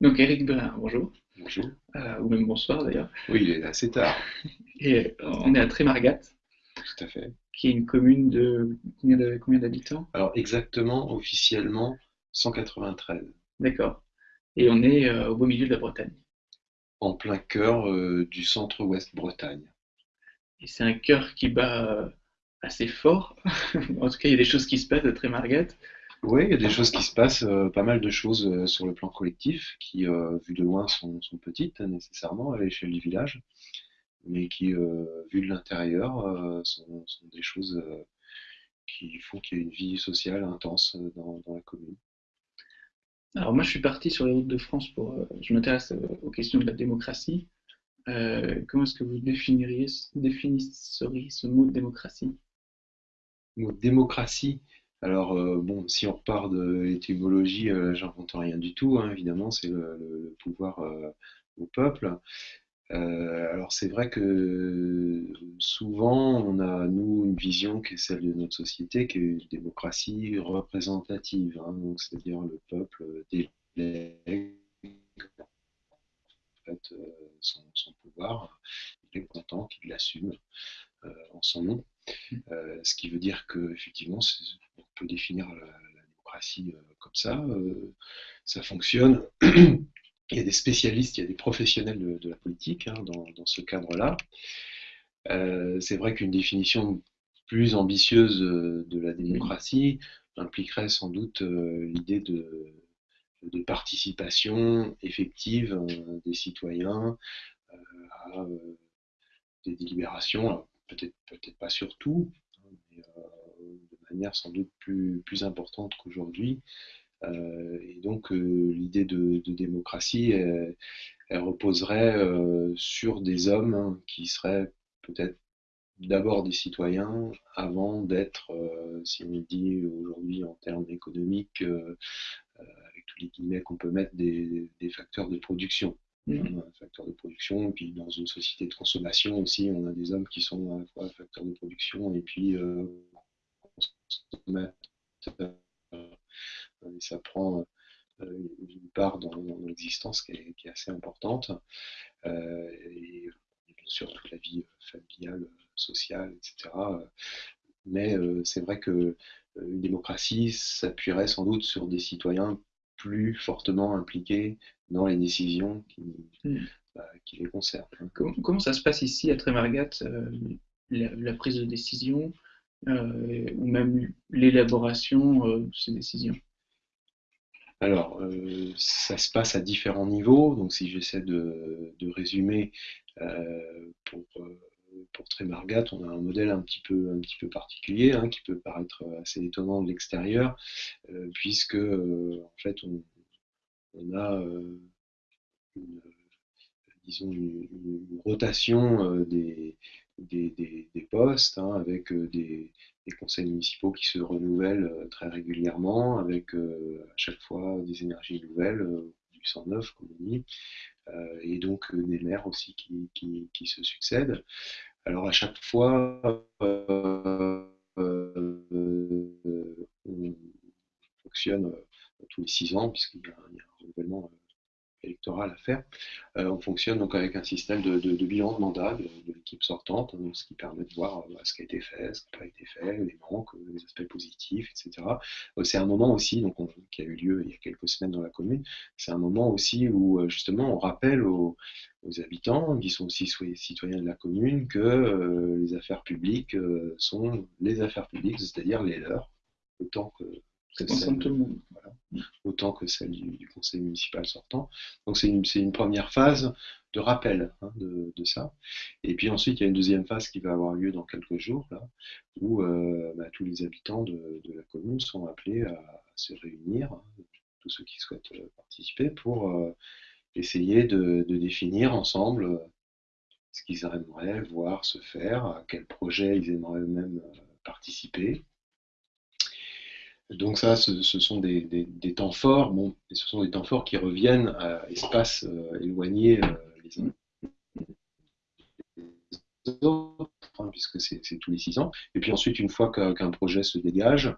Donc Eric Bernard, bonjour, Bonjour. Euh, ou même bonsoir d'ailleurs. Oui, il est assez tard, Et euh, on est à Trémargat, tout à fait. qui est une commune de combien d'habitants? Alors exactement, officiellement, 193, D'accord. Et on est euh, au beau milieu de la Bretagne. en plein cœur euh, du centre-ouest Bretagne. Et c'est un cœur qui bat assez fort. En tout cas, il y a des choses qui se passent à Trémargat. Oui, il y a des choses qui se passent, euh, pas mal de choses euh, sur le plan collectif, qui, euh, vu de loin, sont, sont petites hein, nécessairement à l'échelle du village, mais qui, euh, vu de l'intérieur, sont, sont des choses qui font qu'il y a une vie sociale intense dans, dans la commune. Alors moi, je suis parti sur les routes de France pour... je m'intéresse aux questions de la démocratie. Comment est-ce que vous définiriez, définisseriez ce mot de démocratie? Le mot démocratie, alors euh, bon, si on repart de l'étymologie, euh, j'invente rien du tout, hein, évidemment, c'est le, pouvoir euh, au peuple. Alors c'est vrai que souvent on a, nous, une vision qui est celle de notre société, qui est une démocratie représentative, hein, donc c'est-à-dire le peuple délègue son, son pouvoir, il est content qu'il l'assume en son nom. Euh, ce qui veut dire que effectivement, on peut définir la, démocratie euh, comme ça. euh, ça fonctionne. Il y a des spécialistes, il y a des professionnels de, la politique hein, dans, ce cadre-là. C'est vrai qu'une définition plus ambitieuse de la démocratie impliquerait sans doute l'idée de, participation effective des citoyens à des délibérations, peut-être peut-être pas sur tout, hein, mais euh, de manière sans doute plus, plus importante qu'aujourd'hui. Euh, et donc euh, l'idée de, démocratie, elle, reposerait sur des hommes hein, qui seraient peut-être d'abord des citoyens avant d'être, si on dit aujourd'hui en termes économiques, avec tous les guillemets qu'on peut mettre, des facteurs de production Un facteur de production, et puis dans une société de consommation aussi, on a des hommes qui sont à la fois facteurs de production et puis euh, ça prend euh, une part dans, l'existence qui est, assez importante. Euh, et, bien sûr toute la vie familiale, sociale, etc. Mais euh, c'est vrai que une démocratie s'appuierait sans doute sur des citoyens plus fortement impliqués dans les décisions qui, Mhm. bah, qui les concernent. Comment, comment ça se passe ici à Trémargat, euh, la, la prise de décision euh, ou même l'élaboration euh, de ces décisions? Alors, euh, ça se passe à différents niveaux. Donc, si j'essaie de, de résumer, euh, pour, euh, pour Trémargat, on a un modèle un petit peu, particulier, hein, qui peut paraître assez étonnant de l'extérieur, euh, puisque, euh, en fait, on, a euh, une, rotation des, postes, hein, avec des, conseils municipaux qui se renouvellent très régulièrement, avec à chaque fois des énergies nouvelles, du sang neuf, comme on dit, et donc euh, des maires aussi qui, qui, se succèdent. Alors à chaque fois, euh, euh, on fonctionne euh, tous les six ans, puisqu'il y a un renouvellement euh, électoral à faire. Euh, on fonctionne donc avec un système de, bilan de mandat de, l'équipe sortante, hein, ce qui permet de voir euh, ce qui a été fait, ce qui n'a pas été fait, les manques, euh, les aspects positifs, etc. C'est un moment aussi, donc on- qui a eu lieu il y a quelques semaines dans la commune, c'est un moment aussi où justement on rappelle aux, habitants, qui sont aussi citoyens de la commune, que les affaires publiques sont les affaires publiques, c'est-à-dire les leurs, autant que concerne celles tout le monde. autant que celle du, du conseil municipal sortant. Donc c'est une, première phase de rappel hein, de, de ça. Et puis ensuite, il y a une deuxième phase qui va avoir lieu dans quelques jours, là, où euh, bah, tous les habitants de, de la commune sont appelés à, se réunir, hein, tous ceux qui souhaitent euh, participer, pour euh, essayer de, de définir ensemble ce qu'ils aimeraient voir se faire, à quel projet ils aimeraient eux-mêmes participer. Donc ça, ce, sont des, temps forts, bon, et ce sont des temps forts qui reviennent à espaces euh, éloignés euh, les uns des autres, hein, puisque c'est tous les six ans. Et puis ensuite, une fois qu'un projet se dégage,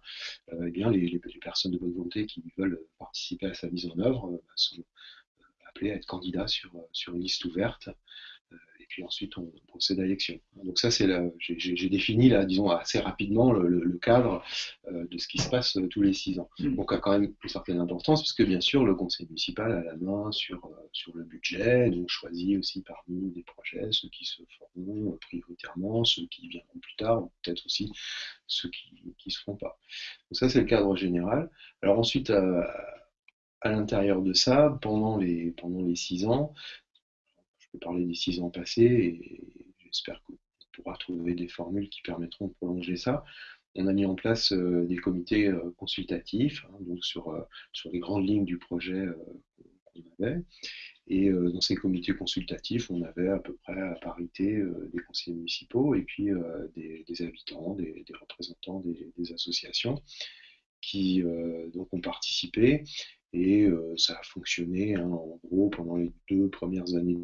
euh, eh bien, les, personnes de bonne volonté qui veulent participer à sa mise en œuvre euh, sont appelé à être candidat sur, sur une liste ouverte puis ensuite on procède à l'élection. Donc ça, c'est j'ai défini là, disons assez rapidement le, cadre euh, de ce qui se passe euh, tous les six ans. Mm. Donc a quand même une certaine importance puisque bien sûr le conseil municipal a la main sur euh, sur le budget, donc choisit aussi parmi des projets ceux qui se feront prioritairement, ceux qui viendront plus tard, ou peut-être aussi ceux qui ne se feront pas. Donc ça c'est le cadre général. Alors ensuite à l'intérieur de ça, pendant les, pendant les six ans, peux parler des six ans passés et j'espère qu'on pourra trouver des formules qui permettront de prolonger ça. On a mis en place euh, des comités euh, consultatifs hein, donc sur, euh, sur les grandes lignes du projet qu'on avait. Et dans ces comités consultatifs, on avait à peu près à parité des conseillers municipaux et puis des, habitants, des, représentants des, associations qui donc ont participé. Et ça a fonctionné hein, en gros pendant les deux premières années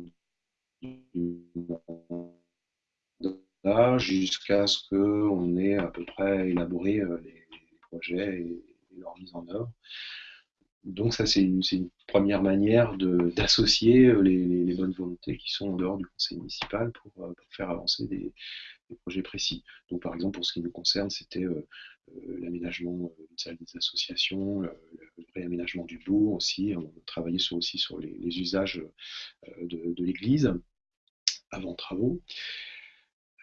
jusqu'à ce qu'on ait à peu près élaboré euh, les, projets et, leur mise en œuvre. Donc ça, c'est une, première manière d'associer euh, les, bonnes volontés qui sont en dehors du conseil municipal pour, euh, faire avancer des, projets précis. Donc par exemple, pour ce qui nous concerne, c'était l'aménagement d'une salle des associations, le, réaménagement du bourg aussi. On travaillait sur, aussi sur les, usages de l'église avant travaux.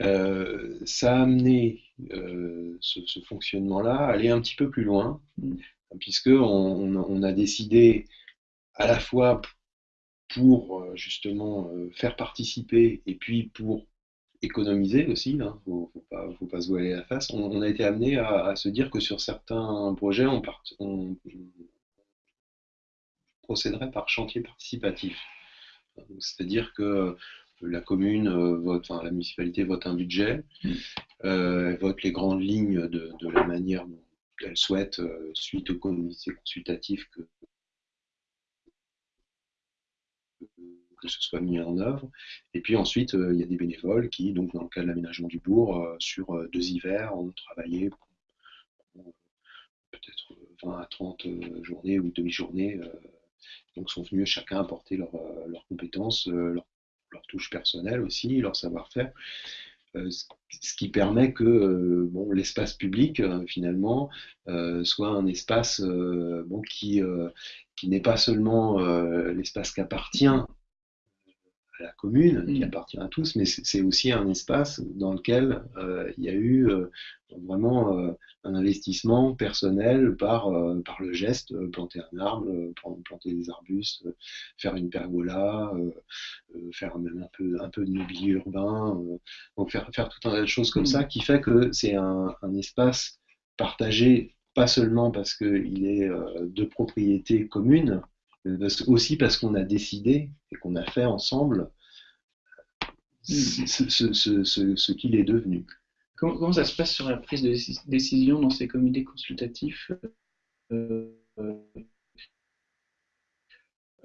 Euh, ça a amené euh, ce, fonctionnement-là à aller un petit peu plus loin, puisqu'on on, a décidé à la fois pour euh, justement faire participer et puis pour économiser aussi, il hein, ne faut, pas se voiler la face, on, a été amené à, se dire que sur certains projets, on, on procéderait par chantier participatif. C'est-à-dire que la commune euh, vote, enfin la municipalité vote un budget, mm. euh, vote les grandes lignes de, la manière dont elle souhaite, euh, suite au comité consultatif, que, que ce soit mis en œuvre. Et puis ensuite, il y a des bénévoles qui, donc dans le cas de l'aménagement du bourg, sur deux hivers, ont travaillé peut-être 20 à 30 journées ou demi-journées. donc sont venus chacun apporter leurs compétences, leur leur touche personnelle aussi, leur savoir-faire. Euh, ce qui permet que euh, l'espace public, euh, finalement, soit un espace qui, qui n'est pas seulement l'espace qui appartient la commune, qui mm. appartient à tous, mais c'est aussi un espace dans lequel euh, il y a eu euh, vraiment euh, un investissement personnel par, par le geste, planter un arbre, planter des arbustes, faire une pergola, faire même un peu, un peu de mobilier urbain, donc faire, faire tout un tas de choses comme mm. ça, qui fait que c'est un, un espace partagé, pas seulement parce qu'il est de propriété commune, aussi parce qu'on a décidé et qu'on a fait ensemble ce, qu'il est devenu. Comment, ça se passe sur la prise de décision dans ces comités consultatifs euh,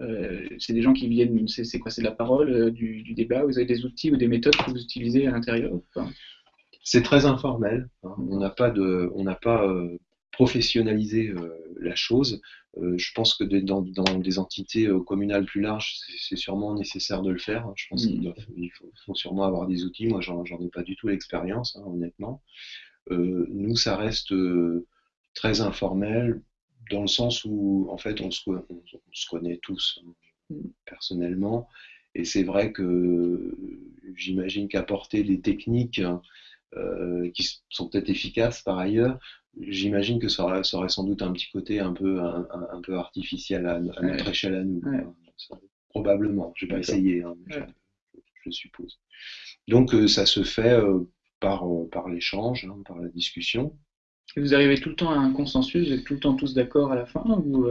euh, c'est des gens qui viennent, c'est quoi C'est de la parole, euh, du, débat Vous avez des outils ou des méthodes que vous utilisez à l'intérieur C'est très informel. Hein. On n'a pas de, on n'a pas professionnalisé la chose. Euh, je pense que dans, des entités euh, communales plus larges, c'est sûrement nécessaire de le faire. Hein. Je pense qu'il mm. faut, sûrement avoir des outils. Moi, j'en ai pas du tout l'expérience, hein, honnêtement. Euh, nous, ça reste très informel, dans le sens où, en fait, on se, connaît tous hein, mm. personnellement. Et c'est vrai que j'imagine qu'apporter des techniques qui sont peut-être efficaces par ailleurs, j'imagine que ça aurait, sans doute un petit côté un peu, un, peu artificiel à, notre échelle à nous. Probablement, je n'ai pas essayé, hein, je, suppose. Donc euh, ça se fait euh, par, euh, par l'échange, hein, par la discussion. Et vous arrivez tout le temps à un consensus, vous êtes tout le temps tous d'accord à la fin, ou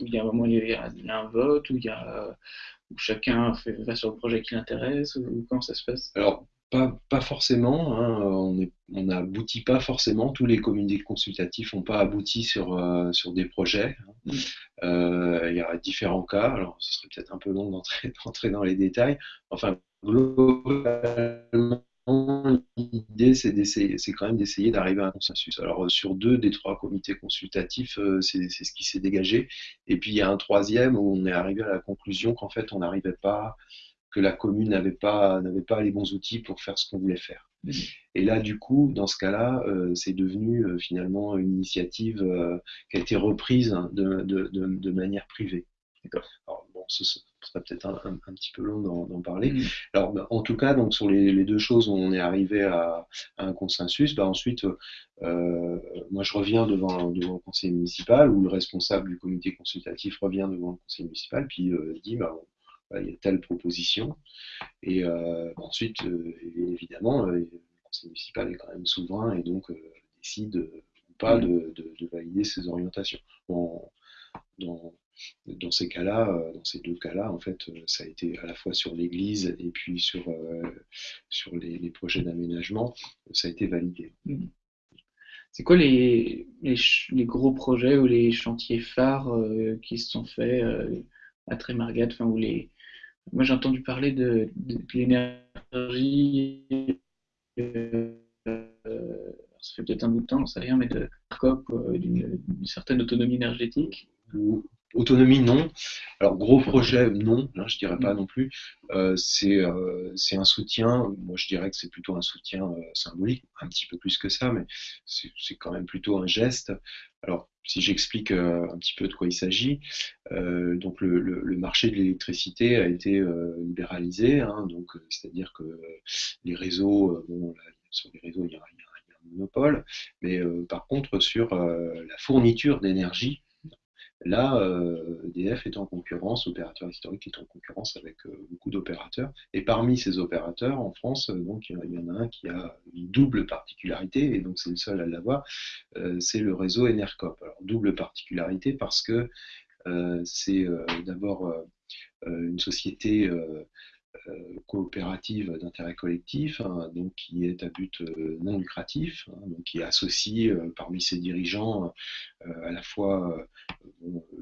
il y a un il y a, un vote, ou il y a où chacun fait, va sur le projet qui l'intéresse, ou comment ça se passe? Alors, pas, forcément. Hein, on n'aboutit pas forcément. Tous les comités consultatifs n'ont pas abouti sur, euh, sur des projets. Hein. Mm. Euh, il y a différents cas. Alors, ce serait peut-être un peu long d'entrer dans les détails. Enfin, globalement, l'idée, c'est c'est quand même d'essayer d'arriver à un consensus. Alors euh, sur deux des trois comités consultatifs, c'est, ce qui s'est dégagé. Et puis il y a un troisième où on est arrivé à la conclusion qu'en fait on n'arrivait pas que la commune n'avait pas, n'avait pas les bons outils pour faire ce qu'on voulait faire. Mmh. Et là, du coup, dans ce cas-là, euh, c'est devenu euh, finalement une initiative euh, qui a été reprise hein, de, de, manière privée. Alors, bon, ce, sera peut-être un, un, petit peu long d'en, parler. Mmh. Alors, bah, en tout cas, donc sur les, deux choses, on est arrivé à, un consensus. Bah, ensuite, moi, je reviens devant, devant le conseil municipal, où le responsable du comité consultatif revient devant le conseil municipal, puis dit, bah, bah, il y a telle proposition. Et euh, ensuite, euh, évidemment, euh, le conseil municipal est quand même souverain et donc décide ou pas mm. de, valider ces orientations. Dans, ces cas-là, dans ces deux cas-là, en fait, ça a été à la fois sur l'église et puis sur, sur les, projets d'aménagement, ça a été validé. Mm. C'est quoi les, les, gros projets ou les chantiers phares qui se sont faits à Trémargat, enfin, ou les, moi j'ai entendu parler de, de, l'énergie, euh, ça fait peut-être un bout de temps, on ne sait rien, mais de COP, euh, d'une certaine autonomie énergétique. Mmh. Autonomie, non. Alors, gros projet, non, hein, je dirais pas mm. non plus. Euh, euh, c'est un soutien, moi je dirais que c'est plutôt un soutien euh, symbolique, un petit peu plus que ça, mais c'est quand même plutôt un geste. Alors, si j'explique un petit peu de quoi il s'agit, donc le, marché de l'électricité a été libéralisé, hein, c'est-à-dire que les réseaux, bon, là, sur les réseaux, il y a, il y a un monopole, mais par contre, sur la fourniture d'énergie, Là, euh, EDF est en concurrence, opérateur historique est en concurrence avec euh, beaucoup d'opérateurs. Et parmi ces opérateurs, en France, euh, donc, il y en a un qui a une double particularité, et donc c'est le seul à l'avoir, c'est le réseau Enercop. Alors, double particularité parce que c'est d'abord une société euh, coopérative d'intérêt collectif, hein, donc qui est à but euh, non lucratif, hein, donc qui associe euh, parmi ses dirigeants à la fois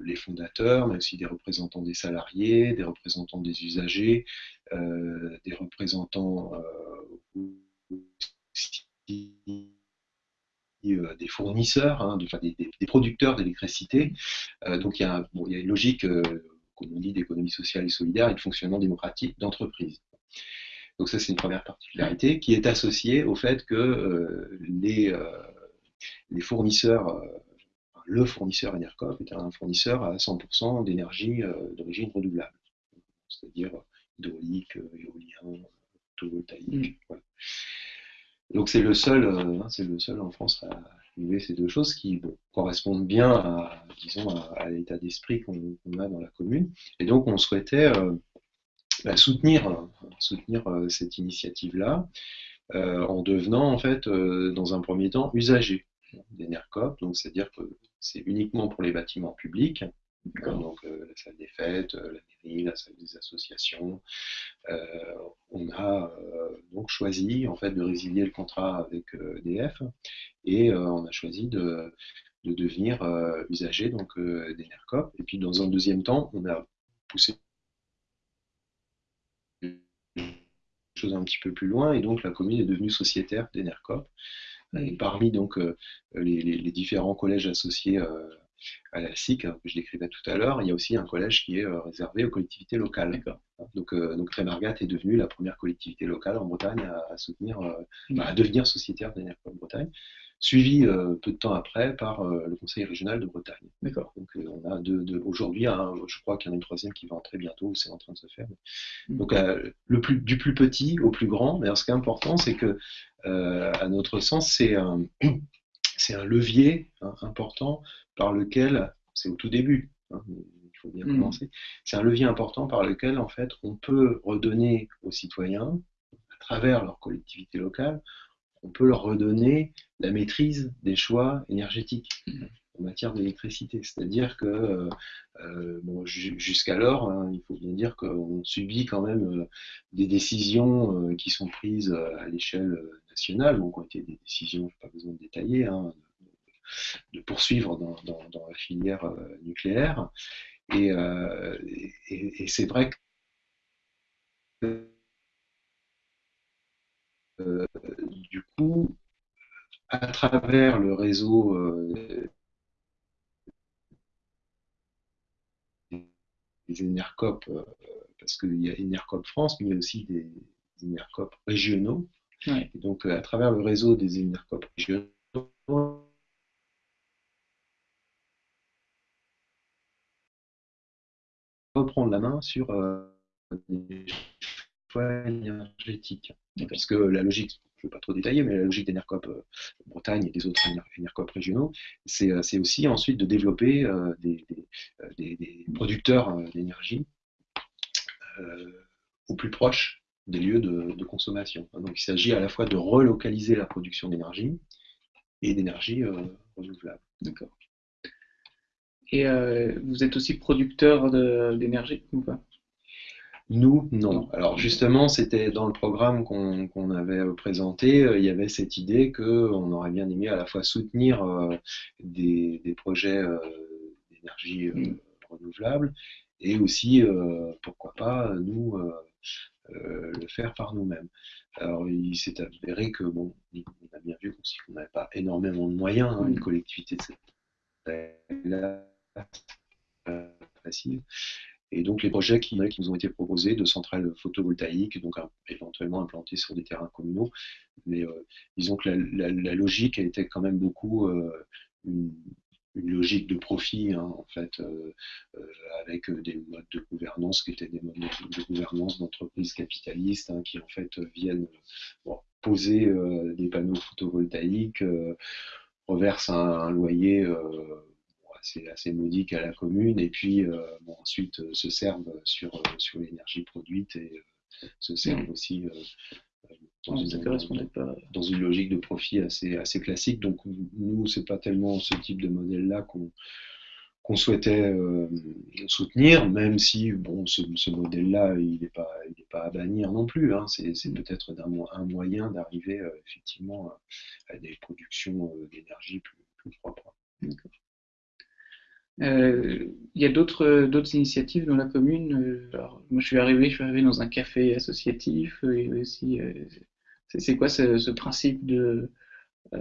les fondateurs, mais aussi des représentants des salariés, des représentants des usagers, des représentants des fournisseurs, hein, enfin, des, producteurs d'électricité. Donc il y, a, une logique comme on dit, d'économie sociale et solidaire et de fonctionnement démocratique d'entreprise. Donc ça, c'est une première particularité qui est associée au fait que euh, les, euh, les, fournisseurs, euh, le fournisseur Enercop est un fournisseur à 100% d'énergie d'origine renouvelable, c'est-à-dire hydraulique, éolien, photovoltaïque. Mm. Donc c'est le seul, hein, c'est le seul en France à trouver ces deux choses qui correspondent bien à, disons, à, l'état d'esprit qu'on a dans la commune. Et donc on souhaitait euh, bah, soutenir, soutenir euh, cette initiative-là euh, en devenant en fait dans un premier temps usager des NERCOP, donc c'est-à-dire que c'est uniquement pour les bâtiments publics, donc euh, la salle des fêtes, euh, la mairie, la salle des associations. Euh, on a donc choisi en fait de résilier le contrat avec EDF et on a choisi de, devenir usager donc d'Enercop. Et puis dans un deuxième temps, on a poussé les choses un petit peu plus loin et donc la commune est devenue sociétaire d'Enercop. Et parmi donc les, différents collèges associés à la SIC, hein, que je décrivais tout à l'heure, il y a aussi un collège qui est euh, réservé aux collectivités locales. Donc, euh, donc est devenue la première collectivité locale en Bretagne à, soutenir, euh, mmh. à devenir sociétaire d'énergie de Bretagne suivi peu de temps après par le Conseil régional de Bretagne. D'accord. Donc on a deux, aujourd'hui, je crois qu'il y en a une troisième qui va entrer bientôt, c'est en train de se faire. Mmh. Donc du plus petit au plus grand, mais alors, ce qui est important, c'est que à notre sens, c'est un, c'est un levier hein, important par lequel, c'est au tout début, hein, il faut bien hmm. commencer, c'est un levier important par lequel, en fait, on peut redonner aux citoyens, à travers leur collectivité locale, on peut leur redonner la maîtrise des choix énergétiques en matière d'électricité. C'est-à-dire que euh, euh, jusqu'alors, hein, il faut bien dire qu'on subit quand même euh, des décisions qui sont prises à l'échelle nationale, donc ont été des décisions, je n'ai pas besoin de détailler, hein, de poursuivre dans, la filière euh, nucléaire. Euh, et, c'est vrai que euh, du coup, à travers le réseau des INERCOP, parce qu'il y a INERCOP France, mais il y a aussi des INERCOP régionaux. Et donc, à travers le réseau des INERCOP régionaux, reprendre la main sur des choix énergétiques. Parce que la logique, je ne vais pas trop détailler, mais la logique d'Enercop euh, Bretagne et des autres Enercop régionaux, euh, c'est aussi ensuite de développer euh, des, producteurs d'énergie au plus proche des lieux de, consommation. Donc il s'agit à la fois de relocaliser la production d'énergie et d'énergie renouvelable. D'accord. Et vous êtes aussi producteur d'énergie ou pas? Nous, non. Alors justement, c'était dans le programme qu'on avait présenté, euh, il y avait cette idée qu'on aurait bien aimé à la fois soutenir euh, des, projets euh, d'énergie mm. renouvelable et aussi, pourquoi pas, nous, le faire par nous-mêmes. Alors il s'est avéré que, bon, on a bien vu qu'on n'avait pas énormément de moyens, hein, une mm. collectivité de cette taille-là, facile. Et donc les projets qui, nous ont été proposés de centrales photovoltaïques, donc éventuellement implantées sur des terrains communaux, mais euh, disons que la, logique a été quand même beaucoup euh, une, logique de profit, hein, en fait, euh, avec des modes de gouvernance qui étaient des modes de gouvernance d'entreprises capitalistes, hein, qui en fait viennent poser des panneaux photovoltaïques, reversent un loyer c'est assez modique à la commune, et puis euh, ensuite euh, se servent sur, euh, sur l'énergie produite et se servent aussi dans, une, logique de profit assez, assez classique. Donc nous, c'est pas tellement ce type de modèle-là qu'on qu'on souhaitait soutenir, même si bon, ce, modèle-là, il n'est pas, pas à bannir non plus. Hein. C'est peut-être un, moyen d'arriver effectivement à, des productions d'énergie plus, plus propres. Euh, il y a d'autres d'autres initiatives dans la commune. Euh, alors, moi, je suis arrivé, je suis arrivé dans un café associatif. Euh, et aussi, c'est quoi ce, principe de Je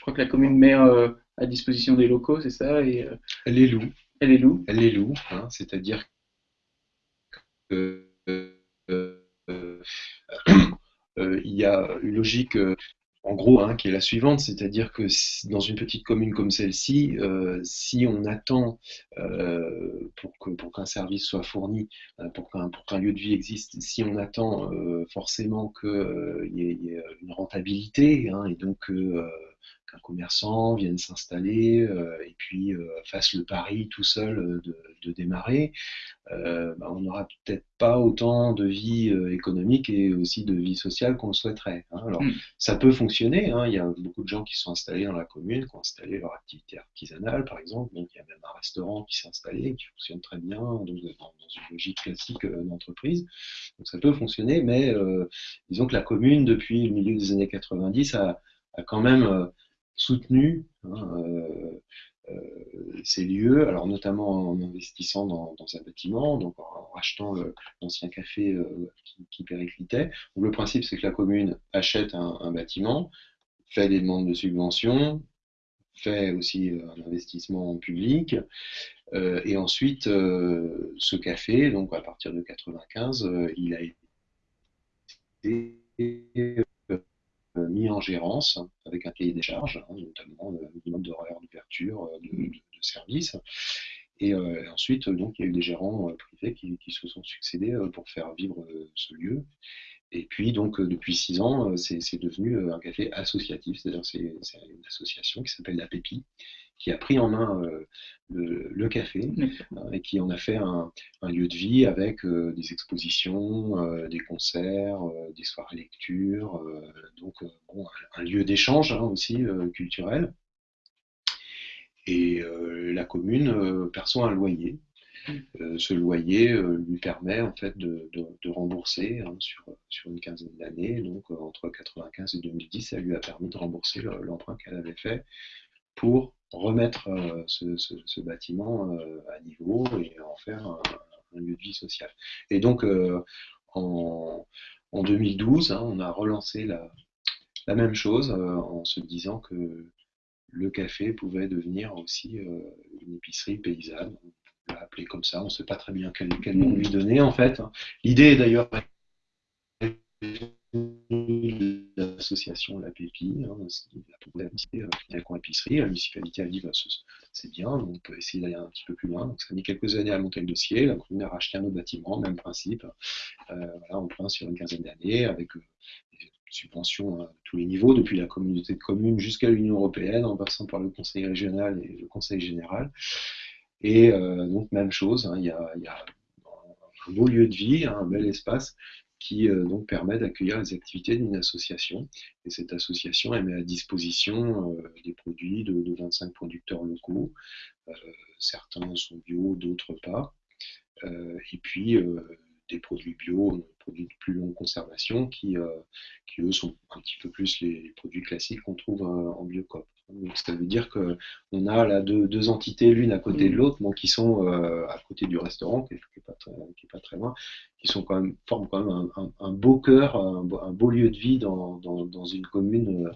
crois que la commune met à disposition des locaux, c'est ça et, Elle les loue. Elle les loue. Elle les loue, hein, c'est-à-dire que il y a une logique en gros, hein, qui est la suivante, c'est-à-dire que dans une petite commune comme celle-ci, euh, si on attend euh, pour qu'un pour service soit fourni, euh, pour qu'un lieu de vie existe, si on attend forcément qu'il y, ait une rentabilité, hein, et donc qu'un commerçant vienne s'installer euh, et puis euh, fasse le pari tout seul euh, de, démarrer, bah, on n'aura peut-être pas autant de vie économique et aussi de vie sociale qu'on le souhaiterait. Hein. Alors, mm. ça peut fonctionner. Hein. Il y a beaucoup de gens qui sont installés dans la commune, qui ont installé leur activité artisanale, par exemple. Donc, il y a même un restaurant qui s'est installé, qui fonctionne très bien, dans, une logique classique d'entreprise. Donc, ça peut fonctionner, mais disons que la commune, depuis le milieu des années 90, a, a quand même soutenu hein, euh, euh, ces lieux, alors notamment en investissant dans, un bâtiment, donc en rachetant l'ancien café euh, qui, périclitait. le principe, c'est que la commune achète un, bâtiment, fait des demandes de subventions, fait aussi un investissement public, et ensuite ce café, donc à partir de 95, il a été euh, mis en gérance avec un cahier des charges, hein, notamment le minimum d'horaire d'ouverture euh, de, de, service. Et euh, ensuite, donc, il y a eu des gérants privés qui, se sont succédés pour faire vivre ce lieu. Et puis, donc, depuis six ans, c'est devenu un café associatif, c'est-à-dire c'est une association qui s'appelle la PEPI, qui a pris en main euh, le, café euh, et qui en a fait un, lieu de vie avec euh, des expositions, des concerts, des soirées lecture, donc un lieu d'échange hein, aussi culturel. Et la commune perçoit un loyer. Mm. ce loyer lui permet en fait de, rembourser hein, sur, sur, une quinzaine d'années, donc entre 1995 et 2010, ça lui a permis de rembourser l'emprunt qu'elle avait fait pour remettre euh, ce, bâtiment euh, à niveau et en faire un, lieu de vie social. Et donc, euh, en, en 2012, hein, on a relancé la, la même chose en se disant que le café pouvait devenir aussi une épicerie paysanne. On l'a appelé comme ça, on ne sait pas très bien quel, quel nom lui donner en fait. L'idée est d'ailleurs l'association La Pépi, hein, la euh, coin épicerie, la municipalité a dit bah, c'est bien, on peut essayer d'aller un petit peu plus loin. Donc ça a mis quelques années à monter le dossier, la commune a racheté un autre bâtiment, même principe, euh, voilà, on prend sur une quinzaine d'années avec euh, des subventions à tous les niveaux, depuis la communauté de communes jusqu'à l'Union européenne, en passant par le conseil régional et le conseil général. Et donc même chose, hein, il y, a, un beau lieu de vie, un bel espace qui euh, donc permet d'accueillir les activités d'une association. Et cette association elle met à disposition euh, des produits de, 25 producteurs locaux. Euh, certains sont bio, d'autres pas. et puis des produits bio, des produits de plus longue conservation, qui, qui eux sont un petit peu plus les, produits classiques qu'on trouve en biocop. Donc, ça veut dire qu'on a là deux, deux entités l'une à côté de mm. l'autre, qui sont euh, à côté du restaurant, qui n'est pas, pas, très loin, qui sont quand même, forment quand même un, beau cœur, un, beau lieu de vie dans, dans, dans, une commune euh,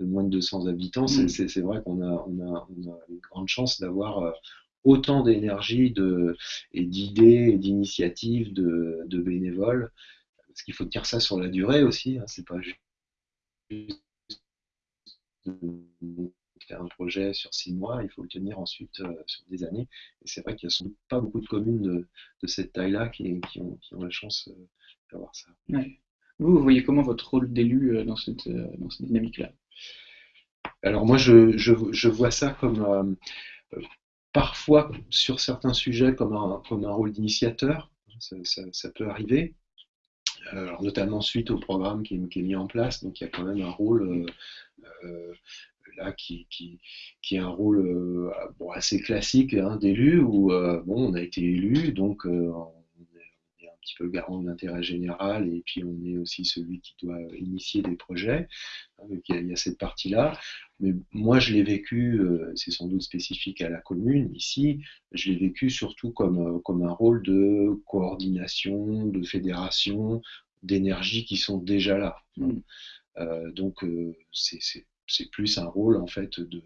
de moins de 200 habitants. Mm. C'est vrai qu'on a, on a, on a, une grande chance d'avoir euh, autant d'énergie de, et d'idées et d'initiatives de, de, bénévoles. Parce qu'il faut tenir ça sur la durée aussi, hein, c'est pas juste faire un projet sur six mois, il faut le tenir ensuite euh, sur des années. Et c'est vrai qu'il n'y a pas beaucoup de communes de, cette taille-là qui, qui, ont, la chance euh, d'avoir ça. Vous, vous voyez comment votre rôle d'élu euh, dans cette, dans cette dynamique-là? Alors moi, je, je, je, vois ça comme parfois sur certains sujets comme un, rôle d'initiateur. Ça, ça, peut arriver. Alors, notamment suite au programme qui est, mis en place, donc il y a quand même un rôle euh, là qui, est un rôle euh, assez classique hein, d'élu où euh, bon, on a été élu, donc petit peu le garant de l'intérêt général et puis on est aussi celui qui doit initier des projets. Donc il y a, cette partie-là. Mais moi, je l'ai vécu, c'est sans doute spécifique à la commune ici, je l'ai vécu surtout comme, comme un rôle de coordination, de fédération, d'énergie qui sont déjà là. Mmh. Euh, donc euh, c'est plus un rôle en fait de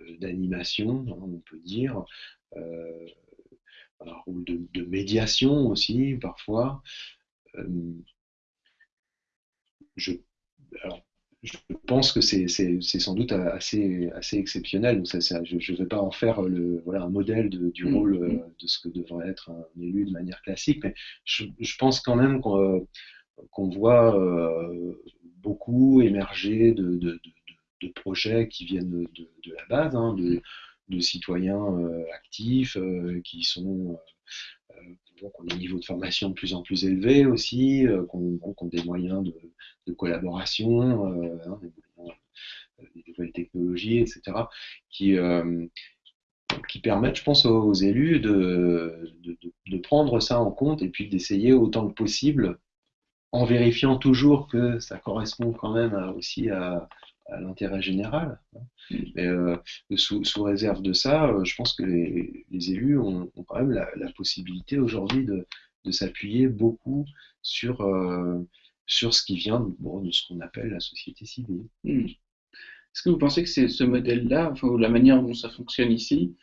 euh, d'animation, hein, on peut dire, un rôle de, médiation aussi parfois. je, je pense que c'est sans doute assez, assez exceptionnel. Donc ça, je ne vais pas en faire le, voilà, un modèle de, du mmh, rôle mmh. de ce que devrait être un élu de manière classique, mais je, je pense quand même qu'on qu'on voit beaucoup émergé de, de, de, projets qui viennent de, la base, hein, de, citoyens euh, actifs euh, qui sont euh, ont des niveaux de formation de plus en plus élevés aussi, qui ont, des moyens de, collaboration, hein, des, nouvelles technologies, etc., qui, permettent, je pense, aux, élus de, de, prendre ça en compte et puis d'essayer autant que possible en vérifiant toujours que ça correspond quand même aussi à, l'intérêt général. Mm. Mais, euh, sous, réserve de ça, euh, je pense que les, élus ont, quand même la, possibilité aujourd'hui de, s'appuyer beaucoup sur, euh, sur ce qui vient de ce qu'on appelle la société civile. Mm. Est-ce que vous pensez que c'est ce modèle-là, enfin, la manière dont ça fonctionne ici,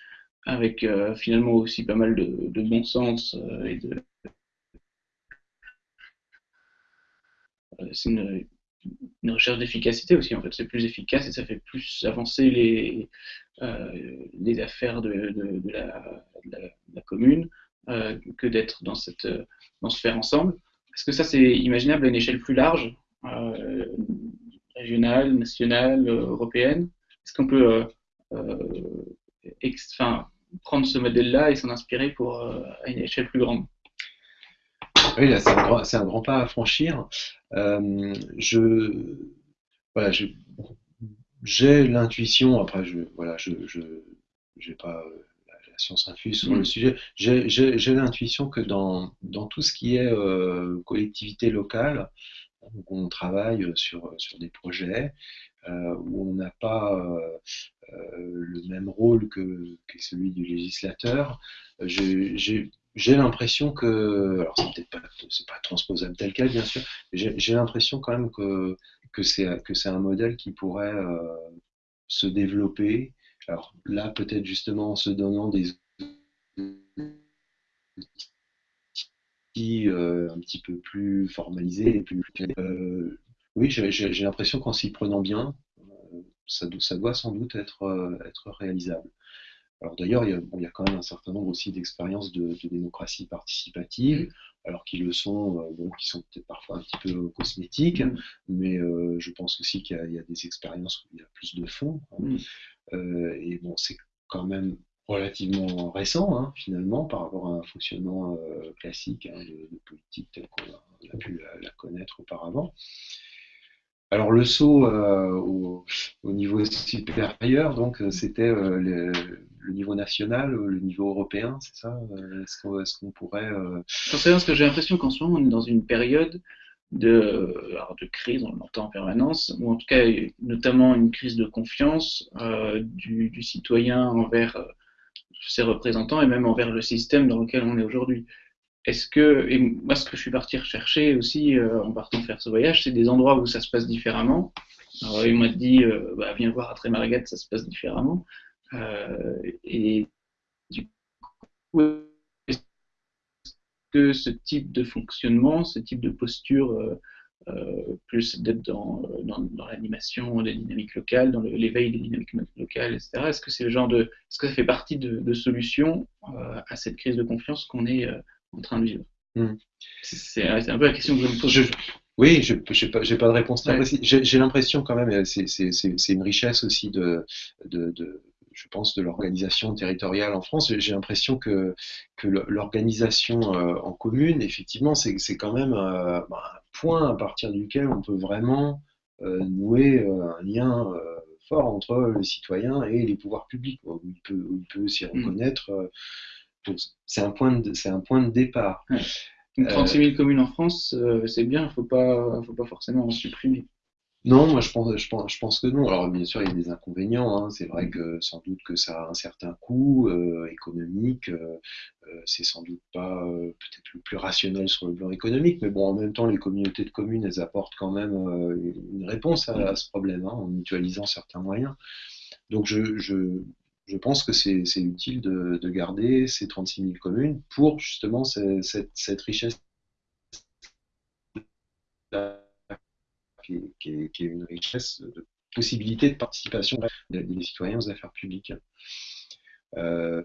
avec finalement aussi pas mal de, de bon sens et de c'est une, recherche d'efficacité aussi. En fait, c'est plus efficace et ça fait plus avancer les, euh, les affaires de, de, la, commune euh, que d'être dans, cette, dans ce faire ensemble. Est-ce que ça, c'est imaginable à une échelle plus large, régionale, nationale, européenne Est-ce qu'on peut prendre ce modèle-là et s'en inspirer pour, à une échelle plus grande? Oui, c'est un, grand pas à franchir. Euh, je, voilà, j'ai l'intuition, après, je, voilà, je, n'ai pas euh, la, science infuse sur le mm. sujet, j'ai l'intuition que dans, dans tout ce qui est euh, collectivité locale, on travaille sur, sur des projets où on n'a pas le même rôle que, que celui du législateur, j'ai j'ai l'impression que, alors c'est peut-être pas, pas transposable tel quel bien sûr, j'ai l'impression quand même que, que c'est un modèle qui pourrait se développer. Alors là, peut-être justement en se donnant des outils un petit peu plus formalisés, plus, oui, j'ai l'impression qu'en s'y prenant bien, ça, ça, doit sans doute être, être réalisable. Alors d'ailleurs, il, y a quand même un certain nombre aussi d'expériences de, démocratie participative, alors qu'ils le sont, euh, bon, qui sont peut-être parfois un petit peu cosmétiques, mm. mais euh, je pense aussi qu'il y, a des expériences où il y a plus de fond. Hein. Mm. Euh, et bon, c'est quand même relativement récent, hein, finalement, par rapport à un fonctionnement classique hein, de, politique tel qu'on a, pu la connaître auparavant. Alors le saut euh, au, niveau supérieur, donc euh, c'était euh, le, niveau national, le niveau européen, c'est ça Est-ce qu'on pourrait... J'en sais parce que j'ai l'impression qu'en ce moment on est dans une période de, crise, on l'entend en permanence, ou en tout cas notamment une crise de confiance du, citoyen envers ses représentants et même envers le système dans lequel on est aujourd'hui. Est-ce que, et moi ce que je suis parti rechercher aussi euh, en partant faire ce voyage, c'est des endroits où ça se passe différemment. Alors il m'a dit, euh, bah, viens voir à Trémargat, ça se passe différemment. Euh, et du coup, est-ce que ce type de fonctionnement, ce type de posture, plus d'être dans, l'animation des dynamiques locales, dans l'éveil des dynamiques locales, etc., est-ce que c'est le genre de, est-ce que ça fait partie de, de solutions à cette crise de confiance qu'on est en train de vivre hmm. C'est un peu la question que je me pose. oui, je n'ai pas, pas, de réponse très précise. J'ai l'impression quand même, c'est une richesse aussi de, de, de je pense, de l'organisation territoriale en France. J'ai l'impression que, que l'organisation euh, en commune, effectivement, c'est quand même euh, bah, un point à partir duquel on peut vraiment euh, nouer un lien fort entre le citoyen et les pouvoirs publics, où il peut, peut s'y hmm. C'est un, point de, un point de départ. 36 000 communes en France, euh, c'est bien, il ne faut pas, faut pas forcément en supprimer. Non, moi je pense, je, pense, je pense que non. Alors bien sûr, il y a des inconvénients. Hein. C'est vrai que sans doute que ça a un certain coût euh, économique. Euh, c'est sans doute pas peut-être le plus rationnel sur le plan économique, mais bon, en même temps, les communautés de communes, elles apportent quand même une réponse à, ce problème hein, en mutualisant certains moyens. Donc je, je, je pense que c'est utile de, garder ces 36 000 communes pour justement cette, richesse qui est, une richesse de possibilité de participation des, citoyens aux affaires publiques. Euh,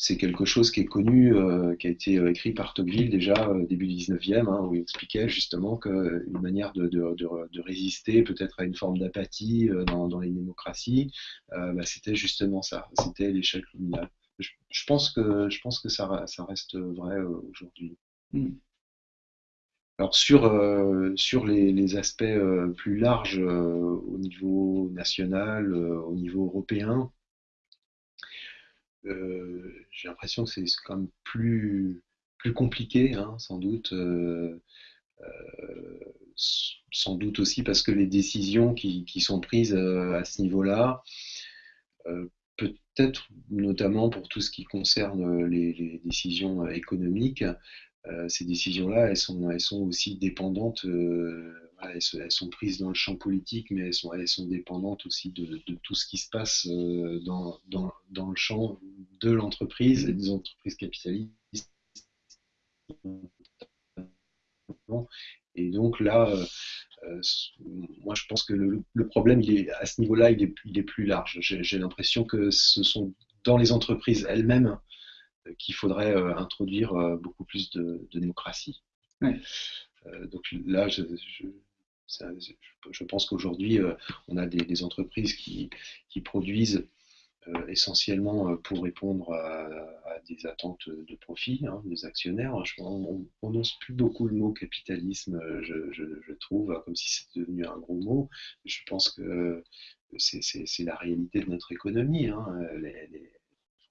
c'est quelque chose qui est connu, euh, qui a été euh, écrit par Tocqueville déjà euh, début du 19e, hein, où il expliquait justement qu'une manière de, de, de, résister peut-être à une forme d'apathie dans, dans, les démocraties, bah, c'était justement ça, c'était l'échec communal. Je, je, pense que, je pense que ça, ça reste vrai aujourd'hui. Hmm. Alors sur, sur les, les aspects plus larges au niveau national, au niveau européen, euh, j'ai l'impression que c'est quand même plus, plus compliqué, hein, sans doute. Euh, euh, sans doute aussi parce que les décisions qui, sont prises à ce niveau-là, peut-être notamment pour tout ce qui concerne les décisions économiques, ces décisions-là, elles sont, elles sont aussi dépendantes, euh, elles, sont prises dans le champ politique, mais elles sont, elles sont dépendantes aussi de, tout ce qui se passe euh, dans, dans, dans, le champ de l'entreprise et des entreprises capitalistes. Et donc là, moi je pense que le, problème, il est, à ce niveau-là, il est, il est plus large. J'ai l'impression que ce sont dans les entreprises elles-mêmes qu'il faudrait euh, introduire euh, beaucoup plus de, démocratie. Euh, donc là, je, pense qu'aujourd'hui, on a des, entreprises qui, produisent essentiellement pour répondre à, des attentes de profit hein, des actionnaires. on prononce plus beaucoup le mot capitalisme, je, trouve, comme si c'était devenu un gros mot. Je pense que c'est la réalité de notre économie. Hein.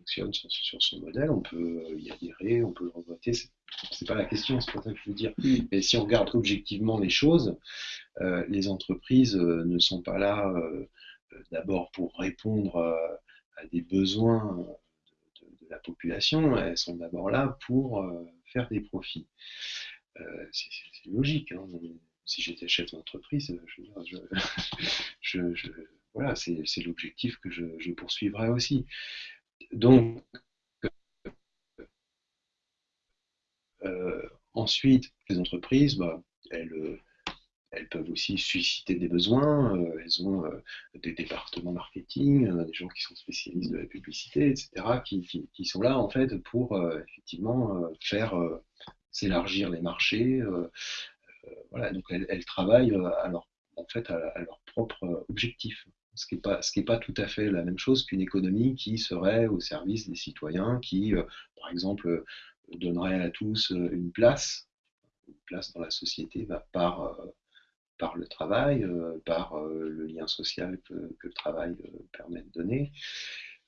Sur, son modèle, on peut y adhérer, on peut le revoter, c'est pas la question, c'est pas ça que je veux dire. Mais si on regarde objectivement les choses, euh, les entreprises euh, ne sont pas là euh, d'abord pour répondre à des besoins de, la population, elles sont d'abord là pour faire des profits. c'est logique. Hein. Si j'étais chef d'entreprise, je, voilà, c'est l'objectif que je, poursuivrai aussi. Donc, ensuite, les entreprises, bah, elles, elles peuvent aussi susciter des besoins. Euh, elles ont euh, des départements marketing, euh, des gens qui sont spécialistes de la publicité, etc., qui, sont là en fait pour effectivement faire s'élargir les marchés. voilà, donc elles, travaillent à leur, en fait à, leur propre objectif. Ce qui n'est pas, pas tout à fait la même chose qu'une économie qui serait au service des citoyens, qui, par exemple, donnerait à tous une place, une place dans la société bah, par, par le travail, euh, par euh, le lien social que, le travail euh, permet de donner.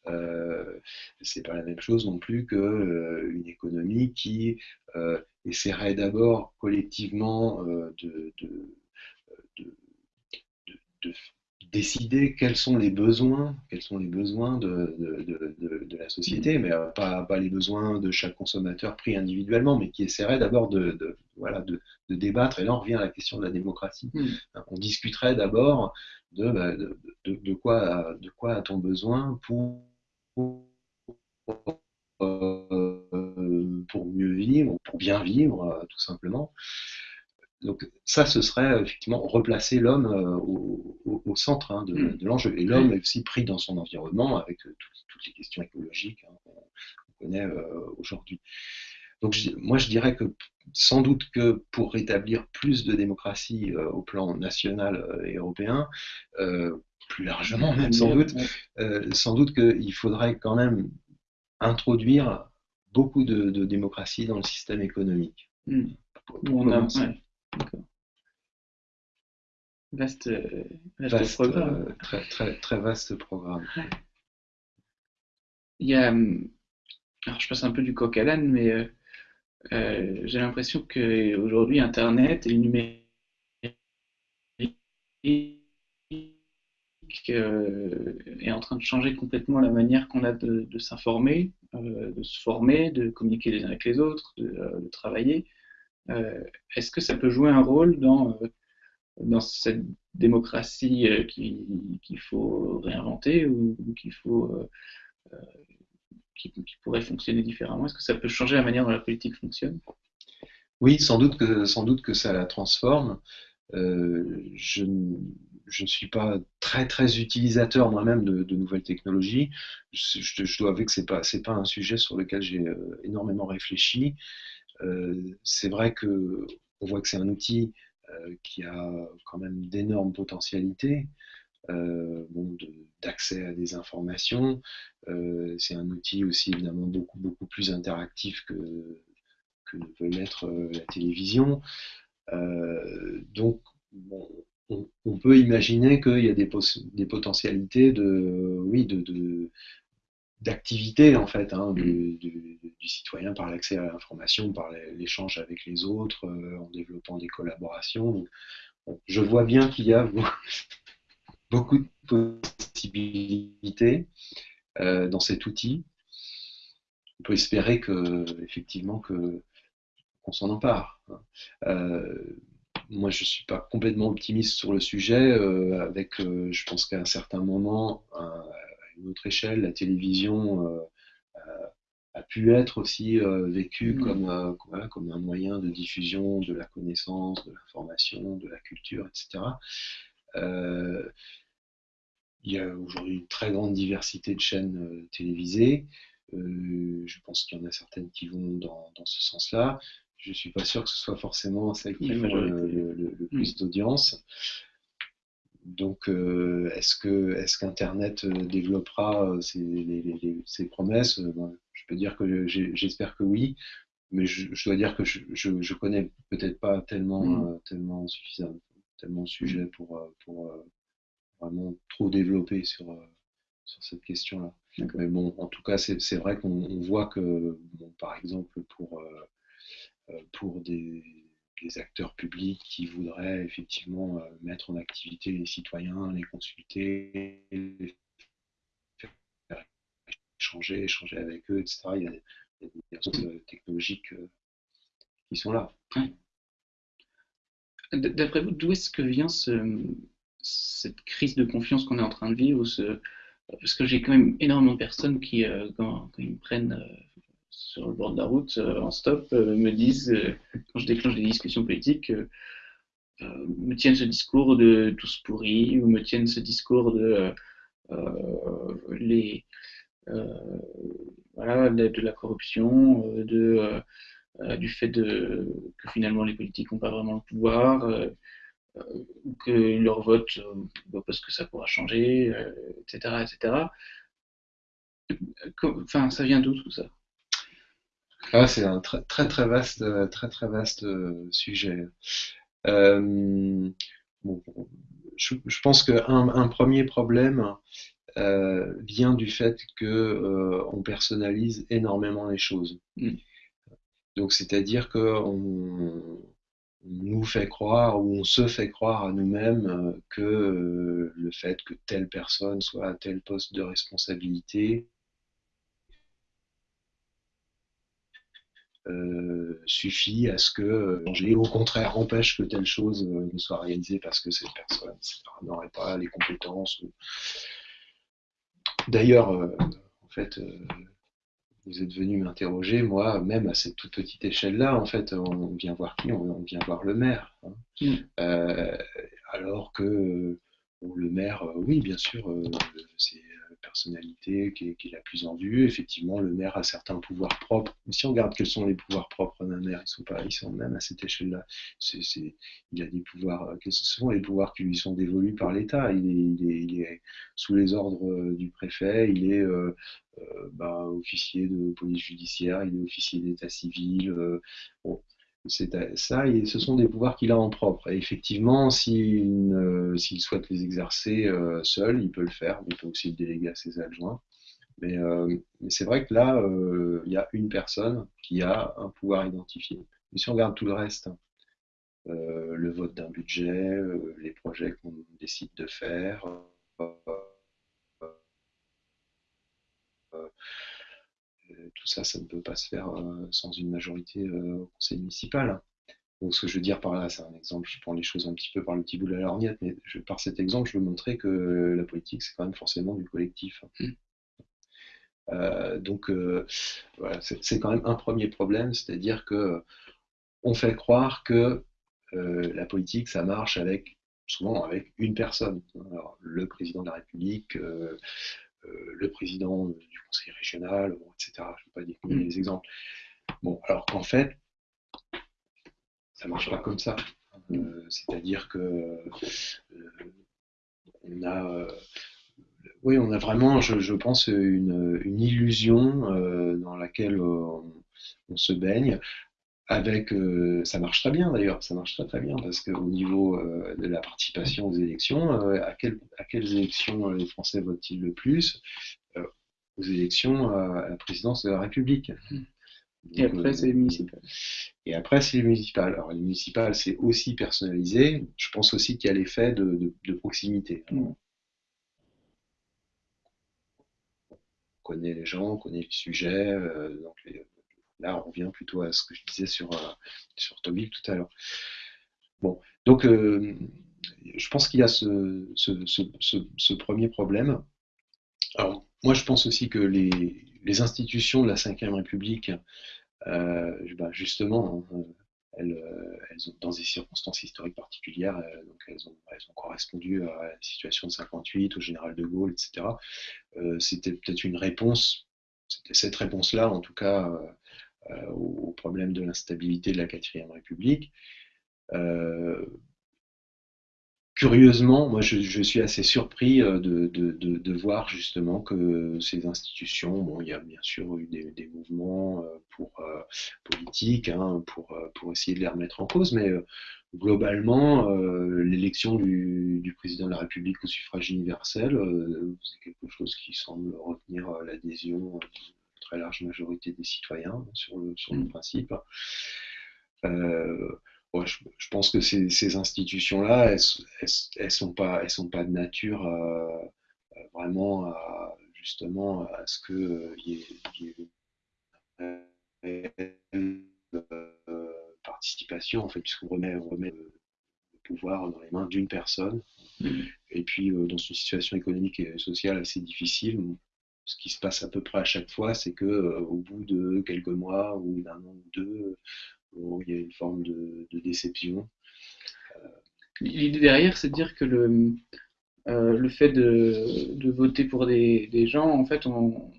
Euh, c'est pas la même chose non plus qu'une économie qui essaierait d'abord collectivement de, décider quels sont les besoins, quels sont les besoins de, la société, mais pas, pas, les besoins de chaque consommateur pris individuellement, mais qui essaierait d'abord de, voilà, de, débattre. Et là, on revient à la question de la démocratie. Hmm. On discuterait d'abord bah, de, de, quoi, de quoi a-t-on besoin pour, euh, pour mieux vivre, pour bien vivre, euh, tout simplement. Donc ça, ce serait effectivement replacer l'homme euh, au, centre hein, hmm. de, l'enjeu. Et l'homme est aussi pris dans son environnement avec toutes, les questions écologiques hein, qu'on connaît aujourd'hui. Donc moi je dirais que sans doute que pour rétablir plus de démocratie euh, au plan national euh, et européen, euh, plus largement même sans doute, sans doute qu'il faudrait quand même introduire beaucoup de, démocratie dans le système économique. On a, Vaste, vaste, programme. très, très, très vaste programme. Il y a, hum, alors je passe un peu du coq à l'âne, mais euh, j'ai l'impression qu'aujourd'hui, Internet et le numérique euh, est en train de changer complètement la manière qu'on a de, s'informer, euh, de se former, de communiquer les uns avec les autres, de, travailler. Est-ce que ça peut jouer un rôle dans, dans cette démocratie qu'il faut réinventer ou, qu'il faut qui, pourrait fonctionner différemment? Est-ce que ça peut changer la manière dont la politique fonctionne? Oui, sans doute que, ça la transforme. Euh, je, ne suis pas très très utilisateur moi-même de, nouvelles technologies. Je, dois avouer que c'est pas pas un sujet sur lequel j'ai euh, énormément réfléchi. Euh, c'est vrai que on voit que c'est un outil qui a quand même d'énormes potentialités. Euh, d'accès à des informations. Euh, c'est un outil aussi évidemment beaucoup, beaucoup plus interactif que, que ne peut l'être euh, la télévision. donc, on, peut imaginer qu'il y a des, des, potentialités de, oui, de, d'activité en fait hein, du, citoyen par l'accès à l'information, par l'échange avec les autres, en développant des collaborations. je vois bien qu'il y a beaucoup de possibilités euh, dans cet outil. On peut espérer que, effectivement, que qu'on s'en empare. Hein. Euh, moi, je ne suis pas complètement optimiste sur le sujet. Euh, avec, je pense qu'à un certain moment, une autre échelle, la télévision a pu être aussi vécue mmh. comme, comme un moyen de diffusion de la connaissance, de l'information, de la culture, etc. Euh, il y a aujourd'hui une très grande diversité de chaînes euh, télévisées. Euh, je pense qu'il y en a certaines qui vont dans, ce sens-là. Je ne suis pas sûr que ce soit forcément celles qui font le, plus d'audience. Donc, est-ce que est-ce qu'Internet développera ses, promesses? Ben, Je peux dire que j'espère que oui, mais je, dois dire que je, je, connais peut-être pas tellement mmh. tellement suffisamment tellement de sujets pour, vraiment trop développé sur, euh, sur cette question-là. Mais bon, en tout cas, c'est vrai qu'on voit que, par exemple, pour, euh, euh, pour des, acteurs publics qui voudraient effectivement mettre en activité les citoyens, les consulter, les faire échanger, échanger avec eux, etc. Il y a, des ressources technologiques qui sont là. D'après vous, d'où est-ce que vient cette crise de confiance qu'on est en train de vivre Parce que j'ai quand même énormément de personnes qui, quand, ils me prennent sur le bord de la route en stop, me disent, quand je déclenche des discussions politiques, euh, me tiennent ce discours de tous pourris, ou me tiennent ce discours de euh, euh, les voilà, de, la corruption, de, du fait de, que finalement les politiques n'ont pas vraiment le pouvoir, ou que leur vote, bah, parce que ça pourra changer, etc., etc. Enfin, ça vient d'où tout ça? Ah, C'est un très très très vaste, très très vaste sujet. Euh, je, pense qu'un un premier problème euh, vient du fait que euh, on personnalise énormément les choses. Mm. Donc c'est-à-dire qu'on nous fait croire ou on se fait croire à nous-mêmes que le fait que telle personne soit à tel poste de responsabilité Euh, suffit à ce que, euh, au contraire, empêche que telle chose euh, ne soit réalisée parce que cette personne n'aurait pas les compétences. D'ailleurs, en fait, vous êtes venu m'interroger, moi, même à cette toute petite échelle-là, en fait, on vient voir qui? On, vient voir le maire. Hein. Mm. alors que le maire, oui, bien sûr, c'est personnalité qui est, la plus en vue. Effectivement, le maire a certains pouvoirs propres. si on regarde quels sont les pouvoirs propres d'un maire, ils sont pas, ils sont même à cette échelle-là. Il a des pouvoirs, ce sont les pouvoirs qui lui sont dévolus par l'État. Il est, sous les ordres euh, du préfet, il est euh, euh, bah, officier de police judiciaire, il est officier d'état civil. bon ça, et ce sont des pouvoirs qu'il a en propre. Et effectivement, s'il souhaite les exercer euh, seul, il peut le faire, il peut aussi le déléguer à ses adjoints. Mais, euh, c'est vrai que là, euh, il y a une personne qui a un pouvoir identifié. Mais si on regarde tout le reste, le vote d'un budget, les projets qu'on décide de faire, tout ça, ça ne peut pas se faire euh, sans une majorité euh, au conseil municipal. Donc, ce que je veux dire par là, c'est un exemple, je prends les choses un petit peu par le petit bout de la lorgnette, mais par cet exemple, je veux montrer que la politique, c'est quand même forcément du collectif. Mmh. Euh, donc, voilà, c'est quand même un premier problème, c'est-à-dire que on fait croire que la politique, ça marche avec souvent avec une personne. le président de la République, le président du conseil régional, etc. Je ne vais pas dire mm. les exemples. Bon, alors qu'en fait, ça ne marche pas comme ça. Mm. Euh, c'est-à-dire que euh, on a, oui, on a vraiment, je, pense, une, illusion dans laquelle on, se baigne, avec, euh, ça marche très bien d'ailleurs, ça marche très très bien parce qu'au niveau euh, de la participation aux élections, euh, à, à, quelles élections les Français votent-ils le plus Aux élections à la présidence de la République? et après, c'est les municipales. Et après, c'est les municipales. Alors, les municipales, c'est aussi personnalisé. Je pense aussi qu'il y a l'effet de, de, proximité. Mm. On connaît les gens, on connaît les sujets, donc les, Là, on revient plutôt à ce que je disais sur, euh, sur tout à l'heure. Bon, donc euh, je pense qu'il y a ce, ce, premier problème. Alors, moi, je pense aussi que les, les institutions de la Ve République, euh, bah, justement, hein, elles, elles, ont, dans des circonstances historiques particulières, donc elles ont, elles ont, correspondu à la situation de 58, au général de Gaulle, etc. C'était peut-être une réponse, c'était cette réponse-là, en tout cas, au problème de l'instabilité de la quatrième République. Euh, curieusement, moi je, suis assez surpris euh, de, voir justement que ces institutions, bon, il y a bien sûr eu des, mouvements pour, politiques hein, pour, pour essayer de les remettre en cause, mais globalement, l'élection du, président de la République au suffrage universel, c'est quelque chose qui semble retenir l'adhésion très large majorité des citoyens sur le, sur le mm. principe. Euh, je, pense que ces, institutions-là, elles, elles, sont pas, elles sont pas de nature euh, vraiment à justement à ce qu'il y, ait une participation, en fait, puisqu'on remet, remet le pouvoir dans les mains d'une personne. Mm. Et puis, dans une situation économique et sociale assez difficile, ce qui se passe à peu près à chaque fois, c'est que au bout de quelques mois ou d'un an ou deux, il y a une forme de, déception. L'idée derrière, c'est de dire que le, euh, le fait de, voter pour des, gens, en fait, on,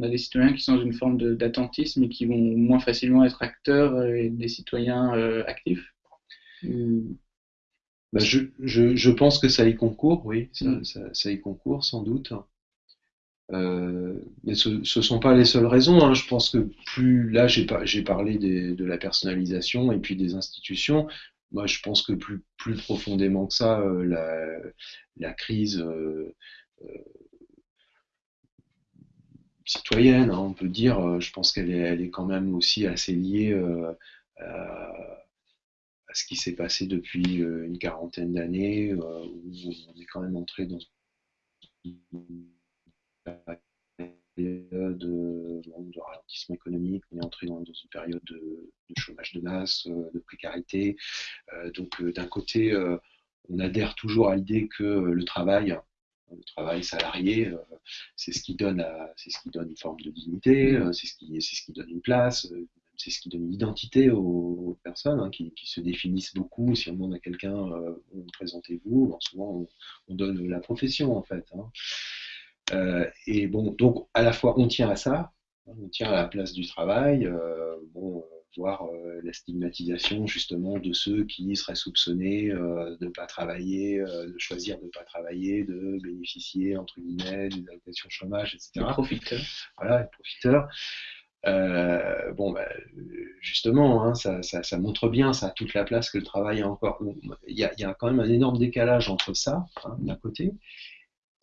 a des citoyens qui sont dans une forme d'attentisme et qui vont moins facilement être acteurs et des citoyens euh, actifs. Bah, je, pense que ça y concourt, oui, ça, mm. y concourt sans doute. Euh, mais ce ne sont pas les seules raisons. Hein. Je pense que plus là, j'ai parlé de la personnalisation et puis des institutions. Moi, je pense que plus, plus profondément que ça, euh, la, crise euh, citoyenne, hein, on peut dire, je pense qu'elle est, elle est quand même aussi assez liée à, ce qui s'est passé depuis une quarantaine d'années, où on est quand même entré dans période de, ralentissement économique, on est entré dans, une période de, chômage de masse, euh, de précarité. Euh, donc euh, d'un côté, on adhère toujours à l'idée que le travail, le travail salarié, c'est ce qui donne, c'est ce qui donne une forme de dignité, c'est ce qui, c'est ce qui donne une place, c'est ce qui donne une identité aux, personnes hein, qui, se définissent beaucoup. Si on demande à quelqu'un, présentez-vous, souvent on, donne la profession en fait. Hein. Euh, et bon, donc à la fois on tient à ça, on tient à la place du travail, euh, bon, euh, voir la stigmatisation justement de ceux qui seraient soupçonnés de ne pas travailler, de choisir de ne pas travailler, de bénéficier entre guillemets des allocations chômage, etc. Les profiteurs. Voilà, les profiteurs. bon, bah, justement, hein, ça, ça, montre bien, ça toute la place que le travail a encore. Il y, a, y a quand même un énorme décalage entre ça, hein, d'un côté,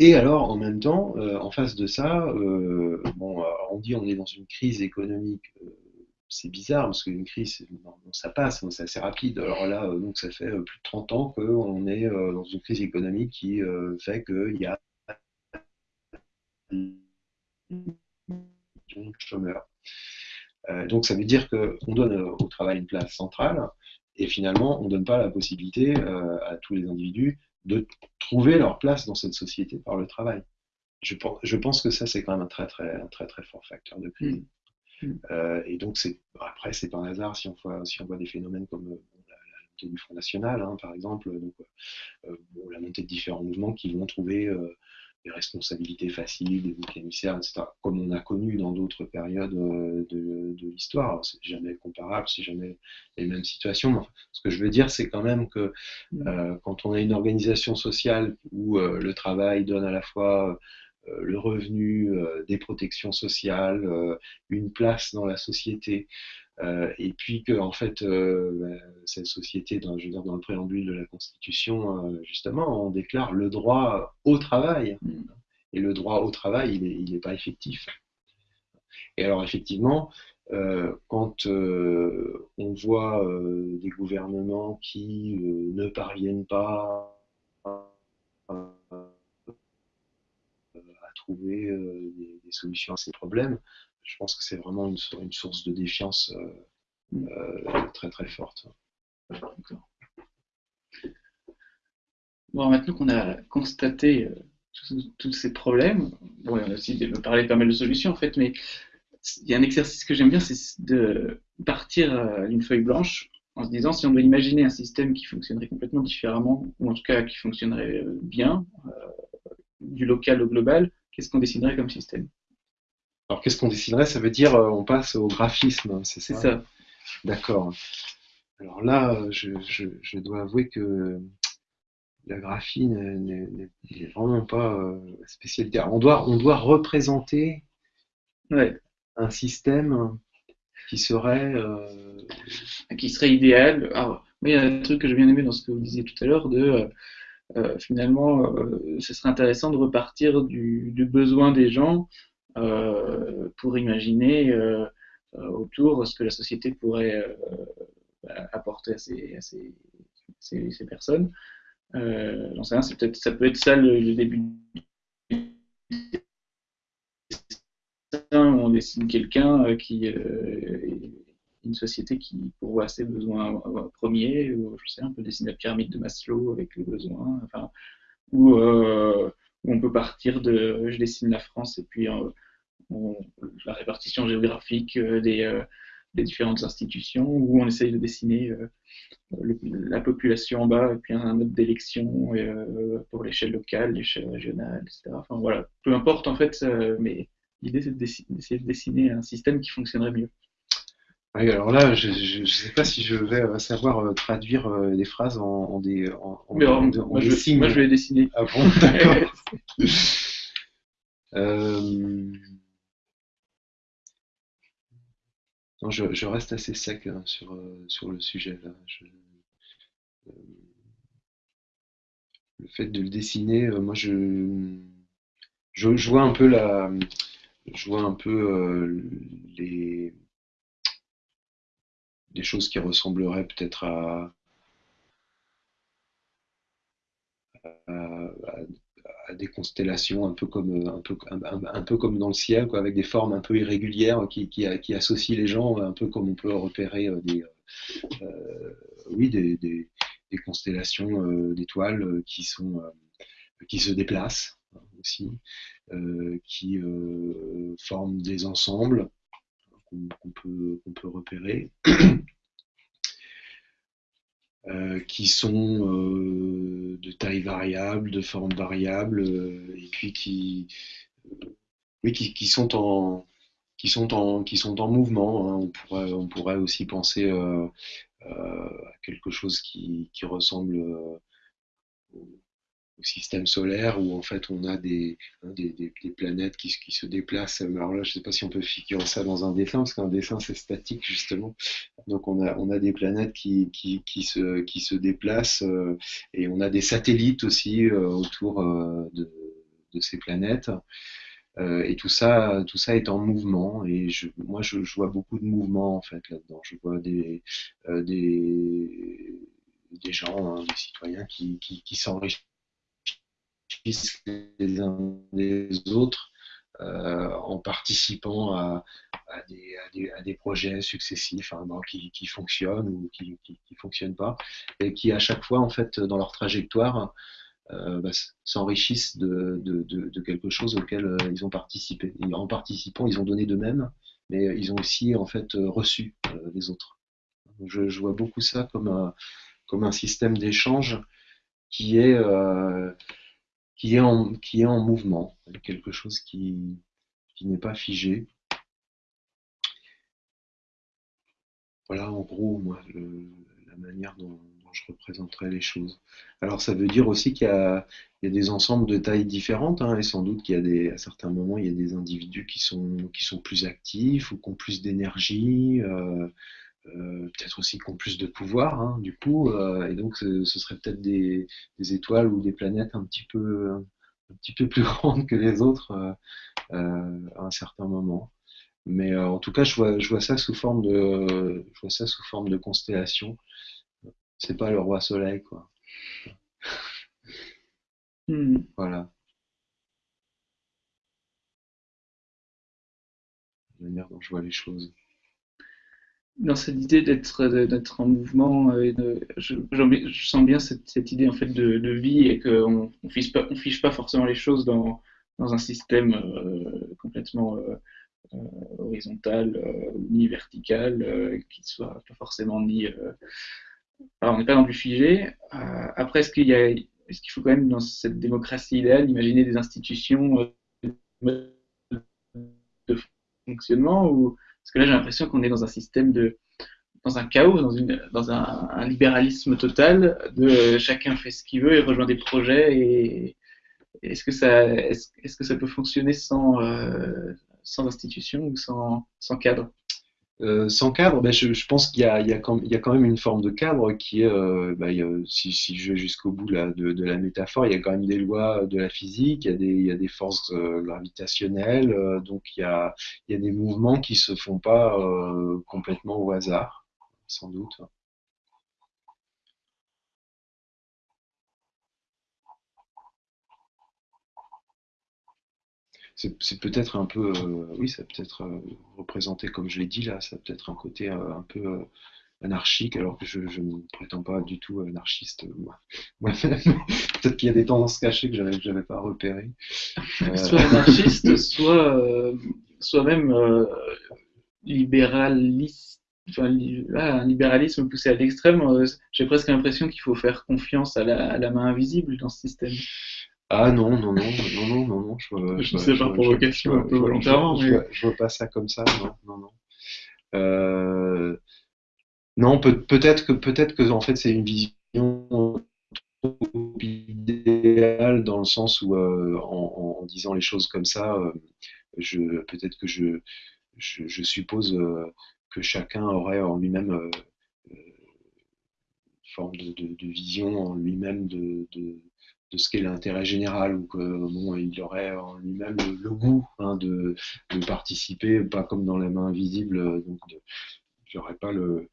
et alors, en même temps, euh, en face de ça, euh, bon, on dit on est dans une crise économique. Euh, c'est bizarre parce qu'une crise, ça passe, c'est assez rapide. Alors là, donc ça fait plus de 30 ans qu'on est dans une crise économique qui fait qu'il y a chômeurs. donc ça veut dire qu'on donne au travail une place centrale et finalement on ne donne pas la possibilité à tous les individus de trouver leur place dans cette société par le travail. Je pense, je pense que ça, c'est quand même un très, très, très, très fort facteur de crise. Mm. Mm. Euh, et donc, après, c'est par hasard si on voit, si on voit des phénomènes comme euh, la, montée du Front National, hein, par exemple, donc, euh, la montée de différents mouvements qui vont trouver des responsabilités faciles, des boucs émissaires, etc., comme on a connu dans d'autres périodes euh, de, de l'histoire. C'est jamais comparable, c'est jamais les mêmes situations. ce que je veux dire, c'est quand même que mm. euh, quand on a une organisation sociale où euh, le travail donne à la fois le revenu, des protections sociales, une place dans la société, euh, et puis que en fait euh, bah, cette société, dans, je veux dire, dans le préambule de la Constitution, euh, justement, on déclare le droit au travail. Mm. Et le droit au travail, il n'est pas effectif. Et alors effectivement, quand on voit des gouvernements qui ne parviennent pas à, trouver des, des, solutions à ces problèmes, je pense que c'est vraiment une, une, source de défiance euh, mm. euh, très très forte. Bon, maintenant qu'on a constaté euh, tous, ces problèmes, bon, on a aussi parlé de pas mal de solutions en fait, mais il y a un exercice que j'aime bien, c'est de partir d'une feuille blanche en se disant si on doit imaginer un système qui fonctionnerait complètement différemment, ou en tout cas qui fonctionnerait bien, du local au global, qu'est-ce qu'on dessinerait comme système? Alors qu'est-ce qu'on dessinerait Ça veut dire euh, on passe au graphisme, c'est ça, D'accord. Alors là, je, dois avouer que la graphie n'est vraiment pas euh, spécialité. on, doit, on doit représenter un système qui serait... Euh, qui serait idéal. Alors, il y a un truc que j'ai bien aimé dans ce que vous disiez tout à l'heure, de finalement, ce serait intéressant de repartir du besoin des gens euh, pour imaginer euh, euh, autour ce que la société pourrait apporter à ces, personnes. J'en ça peut être ça le, début on dessine quelqu'un qui une société qui pourvoit ses besoins premiers, ou je sais, on peut dessiner la pyramide de Maslow avec les besoins, enfin, ou on peut partir de je dessine la France et puis la répartition géographique des, des, différentes institutions, où on essaye de dessiner la population en bas, et puis un mode d'élection pour l'échelle locale, l'échelle régionale, etc. Enfin voilà, peu importe en fait, mais l'idée c'est d'essayer de dessiner un système qui fonctionnerait mieux. Oui, alors là, je ne sais pas si je vais euh, savoir euh, traduire euh, des phrases en, des, en, Mais alors, moi, je, signes. moi, je vais les dessiner. Ah bon, d'accord. non, je, je, reste assez sec hein, sur, sur le sujet. Là. Je, le fait de le dessiner, moi, je, je, je, vois un peu la, je vois un peu les des choses qui ressembleraient peut-être à, des constellations un peu comme, un peu, un, peu comme dans le ciel, quoi, avec des formes un peu irrégulières qui, qui, associent les gens, un peu comme on peut repérer euh, des, euh, oui, des, des, constellations euh, d'étoiles qui, sont, qui se déplacent hein, aussi, qui forment des ensembles qu'on peut, peut, repérer, euh, qui sont euh, de taille variable, de forme variable, euh, et puis qui, oui, qui, qui, sont en, qui, sont en, qui sont en mouvement. Hein. On, pourrait, on pourrait aussi penser à quelque chose qui, qui ressemble système solaire où en fait on a des, hein, des, des, planètes qui, qui, se déplacent. Alors là, je ne sais pas si on peut figurer ça dans un dessin, parce qu'un dessin c'est statique justement. Donc on a, on a des planètes qui, qui, qui se, qui se déplacent euh, et on a des satellites aussi euh, autour euh, de, de, ces planètes. et tout ça, tout ça est en mouvement. Et je, moi, je, vois beaucoup de mouvements en fait là-dedans. Je vois des, des, des gens, hein, des citoyens qui, qui s'enrichissent les uns des autres euh, en participant à, des, projets successifs hein, qui, fonctionnent ou qui ne fonctionnent pas, et qui à chaque fois, en fait, dans leur trajectoire, euh, bah, s'enrichissent de, quelque chose auquel euh, ils ont participé. en participant, ils ont donné d'eux-mêmes, mais ils ont aussi en fait reçu les autres. je, vois beaucoup ça comme un, comme un système d'échange qui est qui est en, qui est en mouvement, quelque chose qui, qui n'est pas figé. Voilà en gros moi la manière dont, je représenterai les choses. Alors ça veut dire aussi qu'il y, a des ensembles de tailles différentes, hein, et sans doute qu'il y a des, à certains moments, il y a des individus qui sont, qui sont plus actifs ou qui ont plus d'énergie. Euh, euh, peut-être aussi qui ont plus de pouvoir, hein, du coup, euh, et donc ce, serait peut-être des, étoiles ou des planètes un petit peu, un petit peu plus grandes que les autres euh, à un certain moment. Mais en tout cas, je vois, je vois ça sous forme de, je vois ça sous forme de constellation. C'est pas le roi soleil, quoi. Hmm. Voilà. La manière dont je vois les choses dans cette idée d'être en mouvement de, je, sens bien cette, idée en fait de, vie et qu'on on fiche pas forcément les choses dans, dans un système euh, complètement euh, euh, horizontal ni vertical qui soit pas forcément ni on n'est pas non plus figé. Après est-ce qu'il faut quand même dans cette démocratie idéale imaginer des institutions de fonctionnement ou parce que là, j'ai l'impression qu'on est dans un système de, dans un chaos, dans, une, dans un, libéralisme total, de chacun fait ce qu'il veut et rejoint des projets. Et est-ce que ça, est-ce, que ça peut fonctionner sans, euh, sans institution ou sans, sans cadre? Euh, sans cadre, ben, je, pense qu'il y, a quand même une forme de cadre qui est, euh, ben, si, si, je vais jusqu'au bout de, la métaphore, il y a quand même des lois de la physique, il y a des, forces euh, gravitationnelles, donc il y, a, il y, a, des mouvements qui se font pas complètement au hasard, sans doute. C'est peut-être un peu, oui, ça peut être représenté comme je l'ai dit là, ça peut être un côté un peu anarchique, alors que je, ne prétends pas du tout anarchiste Peut-être qu'il y a des tendances cachées que je n'avais pas repérées. Soit anarchiste, soit, soit même libéraliste, enfin, un libéralisme poussé à l'extrême, euh, j'ai presque l'impression qu'il faut faire confiance à la, main invisible dans ce système. Ah non, non, non, non, non, non, non. Je, je, sais par provocation, un peu volontairement. Je, mais... je, vois pas ça comme ça, non, non, non. Euh, non, peut, peut-être que peut-être que en fait c'est une vision idéale dans le sens où euh, en, en, disant les choses comme ça, je peut-être que je je, suppose euh, que chacun aurait en lui-même euh, euh, une forme de, vision en lui-même de, ce qu'est l'intérêt général ou que bon, il aurait en lui-même le, goût hein, de, participer, pas comme dans la main invisible, donc n'aurais pas le,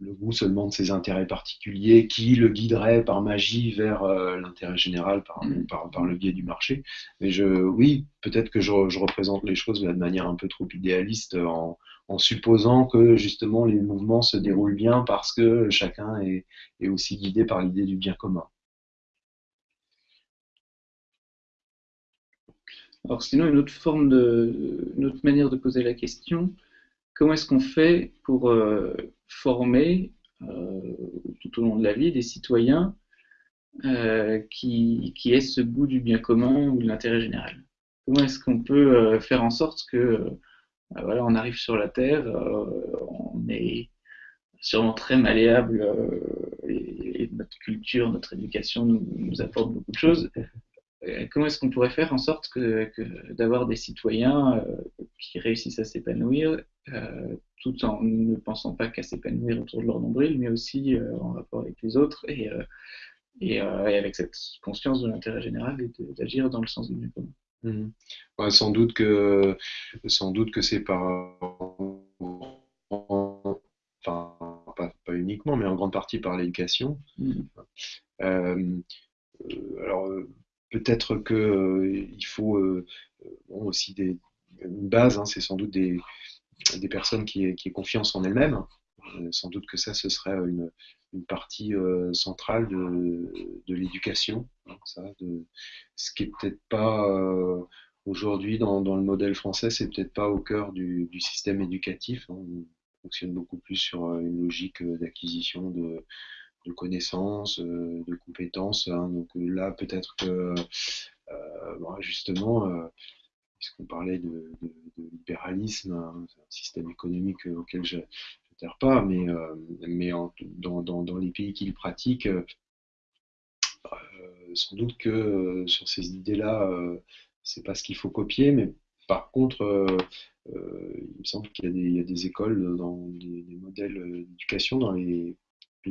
le goût seulement de ses intérêts particuliers qui le guiderait par magie vers euh, l'intérêt général mm. par, par, le biais du marché. Mais je, oui, peut-être que je, représente les choses de manière un peu trop idéaliste en, supposant que justement les mouvements se déroulent bien parce que chacun est, est aussi guidé par l'idée du bien commun. Alors sinon, une autre forme de, une autre manière de poser la question, comment est-ce qu'on fait pour euh, former euh, tout au long de la vie des citoyens euh, qui, aient ce goût du bien commun ou de l'intérêt général? Comment est-ce qu'on peut faire en sorte que voilà, on arrive sur la Terre, on est sûrement très malléable et, notre culture, notre éducation nous apporte beaucoup de choses. Comment est-ce qu'on pourrait faire en sorte que, d'avoir des citoyens qui réussissent à s'épanouir euh, tout en ne pensant pas qu'à s'épanouir autour de leur nombril, mais aussi euh, en rapport avec les autres et, euh, et, avec cette conscience de l'intérêt général et d'agir dans le sens du bien commun. Mmh. sans doute que sans doute que c'est par enfin pas, pas, uniquement mais en grande partie par l'éducation mmh. alors peut-être que il faut aussi des, une base hein, c'est sans doute des, personnes qui aient, confiance en elles-mêmes. Euh, sans doute que ça, ce serait une, partie euh, centrale de, l'éducation. Hein, ce qui est peut-être pas euh, aujourd'hui dans, le modèle français, c'est peut-être pas au cœur du, système éducatif. Hein. on fonctionne beaucoup plus sur une logique d'acquisition de, connaissances, de compétences. Hein. donc là, peut-être que justement puisqu'on parlait de, libéralisme, hein, un système économique auquel je ne pas, mais, euh, mais dans, les pays qui le pratiquent, euh, sans doute que euh, sur ces idées-là, c'est pas ce qu'il faut copier, mais par contre, il me semble qu'il y, a des écoles dans des, modèles d'éducation dans les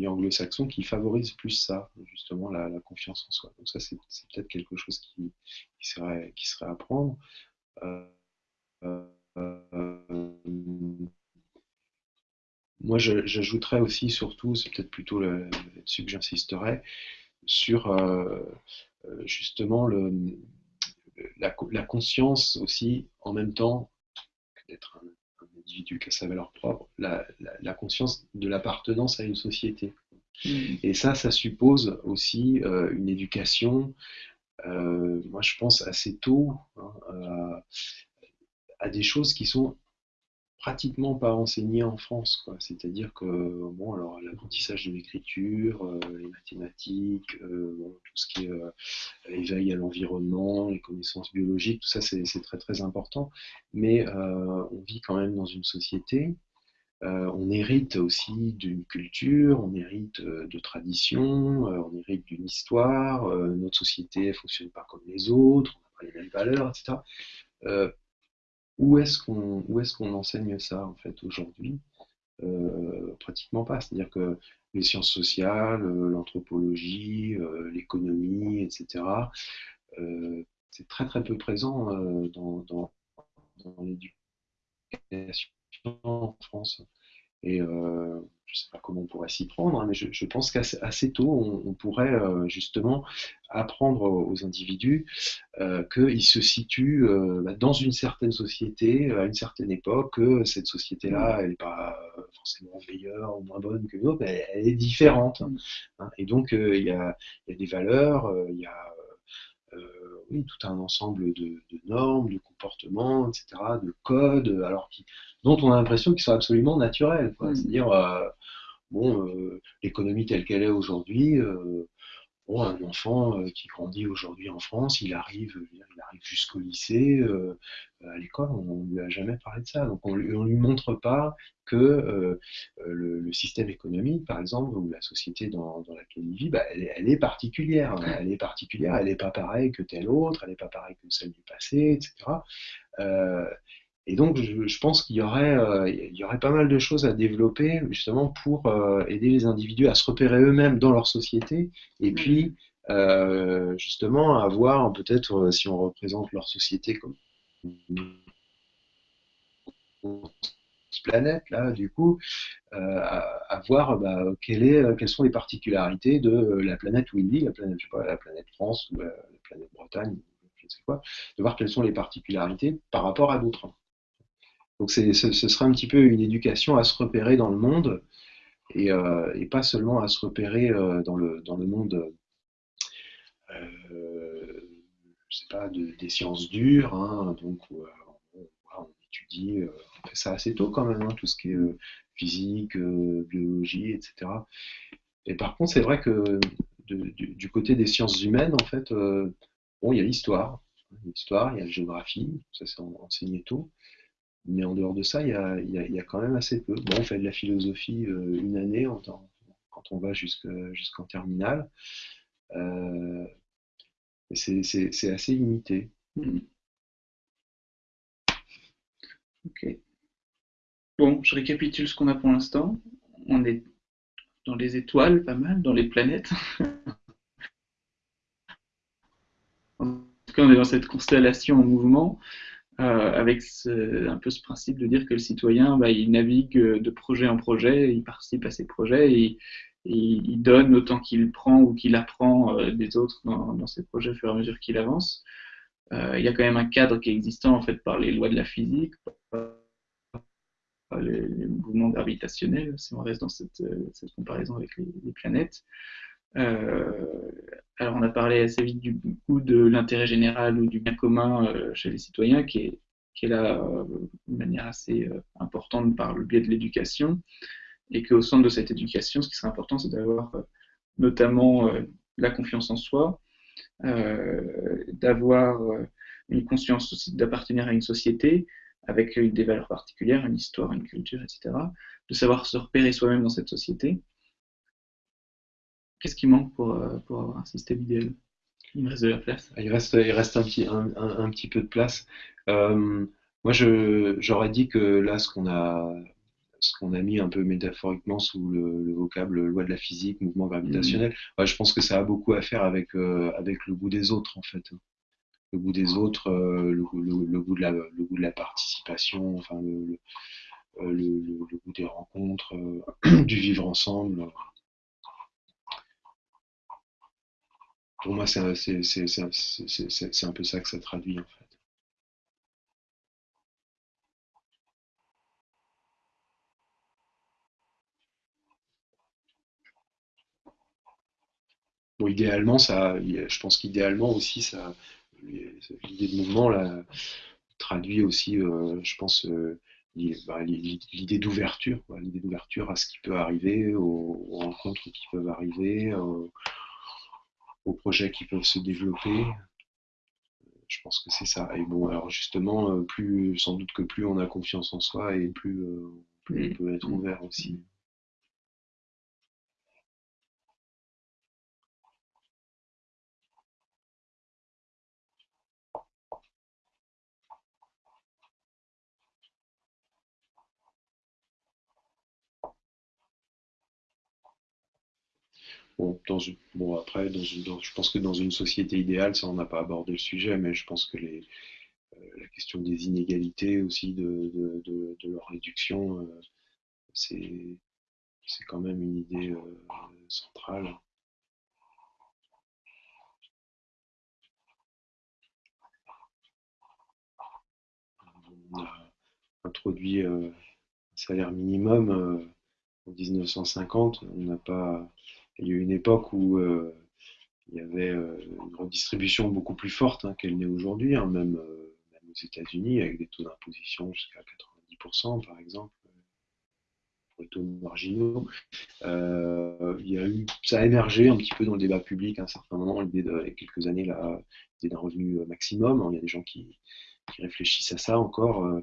anglo-saxons qui favorisent plus ça, justement la, confiance en soi. Donc ça, c'est peut-être quelque chose qui, serait, qui serait à prendre. Euh, moi, j'ajouterais aussi, surtout, c'est peut-être plutôt là-dessus que j'insisterais, sur euh, euh, justement le, la, conscience aussi, en même temps, d'être un, individu qui a sa valeur propre, la, conscience de l'appartenance à une société. Mmh. Et ça, ça suppose aussi une éducation euh, moi je pense assez tôt hein, à, des choses qui sont pratiquement pas enseignées en France. C'est-à-dire que bon, alors l'apprentissage de l'écriture, euh, les mathématiques, euh, tout ce qui est éveil à l'environnement, les connaissances biologiques, tout ça c'est très très important. Mais on vit quand même dans une société euh, on hérite aussi d'une culture, on hérite euh, de traditions, euh, on hérite d'une histoire, notre société ne fonctionne pas comme les autres, on n'a pas les mêmes valeurs, etc. où est-ce qu'on est qu'on enseigne ça en fait aujourd'hui? Pratiquement pas. C'est-à-dire que les sciences sociales, l'anthropologie, l'économie, etc. c'est très très peu présent dans l'éducation en France. Et euh, je ne sais pas comment on pourrait s'y prendre, hein, mais je, pense qu'assez tôt, on, pourrait euh, justement apprendre aux individus euh, qu'il se situe euh, bah, dans une certaine société, à une certaine époque, que cette société-là, elle n'est pas forcément meilleure ou moins bonne que l'autre, mais elle, est différente. Hein. Et donc, il y a, des valeurs, il y a oui, tout un ensemble de, normes, de comportements, etc., de codes, alors dont on a l'impression qu'ils sont absolument naturels. C'est-à-dire, bon, l'économie telle qu'elle est aujourd'hui, un enfant euh, qui grandit aujourd'hui en France, il arrive, il arrive jusqu'au lycée, euh, à l'école, on ne lui a jamais parlé de ça. Donc on ne lui montre pas que euh, le, système économique, par exemple, ou la société dans, laquelle il vit, bah, elle, est particulière. Elle est particulière, elle n'est pas pareille que telle autre, elle n'est pas pareille que celle du passé, etc. Et donc, je, pense qu'il y, aurait, euh, y aurait pas mal de choses à développer justement pour euh, aider les individus à se repérer eux-mêmes dans leur société et mm. puis euh, justement à voir peut-être si on représente leur société comme planète là du coup à, voir bah, est, quelles sont les particularités de la planète où il vit la planète je sais pas la planète France ou la, la planète Bretagne je ne sais quoi de voir quelles sont les particularités par rapport à d'autres donc ce, sera un petit peu une éducation à se repérer dans le monde et, euh, pas seulement à se repérer euh, dans, le, dans le monde, euh, je sais pas, des sciences dures, hein, donc on, étudie, on fait ça assez tôt quand même, hein, tout ce qui est physique, biologie, etc. Et par contre, c'est vrai que du, côté des sciences humaines, en fait, bon, il y a l'histoire, l'histoire, il y a la géographie, ça c'est enseigné tôt. Mais en dehors de ça, il y a, quand même assez peu. Bon, on fait de la philosophie euh, une année quand on va jusqu'en terminale. Euh, c'est assez limité. Hmm. Ok. Bon, je récapitule ce qu'on a pour l'instant. On est dans les étoiles, pas mal, dans les planètes. en tout cas, on est dans cette constellation en mouvement. Euh, avec un peu ce principe de dire que le citoyen, bah, il navigue de projet en projet, il participe à ses projets, et, il donne autant qu'il prend ou qu'il apprend euh, des autres dans, ses projets au fur et à mesure qu'il avance. Euh, il y a quand même un cadre qui est existant en fait par les lois de la physique, par les, mouvements gravitationnels, si on reste dans cette, comparaison avec les planètes. Euh, alors on a parlé assez vite du coup de l'intérêt général ou du bien commun euh, chez les citoyens qui est, qui est là euh, de manière assez importante par le biais de l'éducation et qu'au centre de cette éducation, ce qui serait important, c'est d'avoir notamment la confiance en soi, d'avoir une conscience aussi d'appartenir à une société avec des valeurs particulières, une histoire, une culture, etc., de savoir se repérer soi-même dans cette société, Qu'est-ce qui manque pour, euh, pour, avoir un système idéal? Il reste de la place. Il reste, il reste un, petit, un, un, petit peu de place. Euh, moi, j'aurais dit que là, ce qu'on a, ce qu'on a mis un peu métaphoriquement sous le, vocable loi de la physique, mouvement gravitationnel, mm. je pense que ça a beaucoup à faire avec, euh, avec le goût des autres, en fait. Le goût des autres, le, le, goût de la, le goût de la participation, enfin, le, le goût des rencontres, du vivre ensemble. Pour moi, c'est un, peu ça que ça traduit en fait. Bon, idéalement, ça, je pense qu'idéalement aussi, ça, l'idée de mouvement traduit aussi, euh, je pense, euh, bah, l'idée d'ouverture, l'idée d'ouverture à ce qui peut arriver, aux, rencontres qui peuvent arriver, projets qui peuvent se développer. Je pense que c'est ça. Et bon, alors justement, euh, plus sans doute que plus on a confiance en soi et plus, euh, plus on peut être ouvert aussi. Bon, après, dans je pense que dans une société idéale, ça on n'a pas abordé le sujet, mais je pense que euh, la question des inégalités aussi, de, de, de, leur réduction, euh, c'est quand même une idée euh, centrale. on a introduit un salaire minimum en 1950. On n'a pas. Il y a eu une époque où il y avait une redistribution beaucoup plus forte hein, qu'elle n'est aujourd'hui, hein, même, même, aux États-Unis, avec des taux d'imposition jusqu'à 90% par exemple les taux marginaux. Euh, il y a eu, ça a émergé un petit peu dans le débat public à un certain moment, l'idée il y a quelques années, là, d'un revenu maximum. Il y a des gens qui, réfléchissent à ça encore. Euh,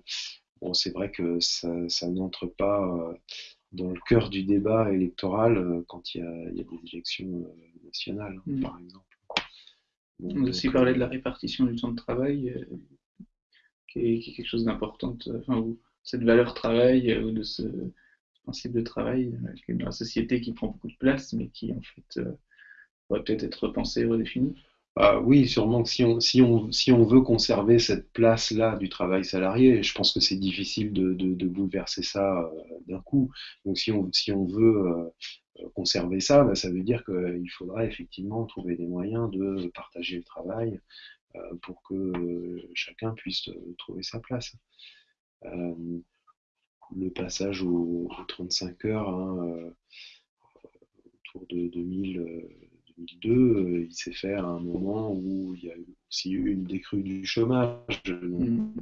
bon, c'est vrai que ça, n'entre pas euh, dans le cœur du débat électoral quand il y a, des élections nationales, mm. par exemple. On a aussi parlé de la répartition du temps de travail, qui, est, quelque chose d'important, enfin, cette valeur travail, ou de ce, principe de travail euh, dans la société qui prend beaucoup de place, mais qui en fait euh, pourrait peut-être être repensé, redéfini. Ah, oui, sûrement que si on, si, on, si on veut conserver cette place-là du travail salarié, je pense que c'est difficile de, bouleverser ça euh, d'un coup. Donc si on, si on veut conserver ça, bah, ça veut dire qu'il faudra effectivement trouver des moyens de partager le travail pour que chacun puisse trouver sa place le passage aux, 35 heures hein, euh, autour de 2002, euh, il s'est fait à un moment où il y a aussi eu une décrue du chômage. Mm.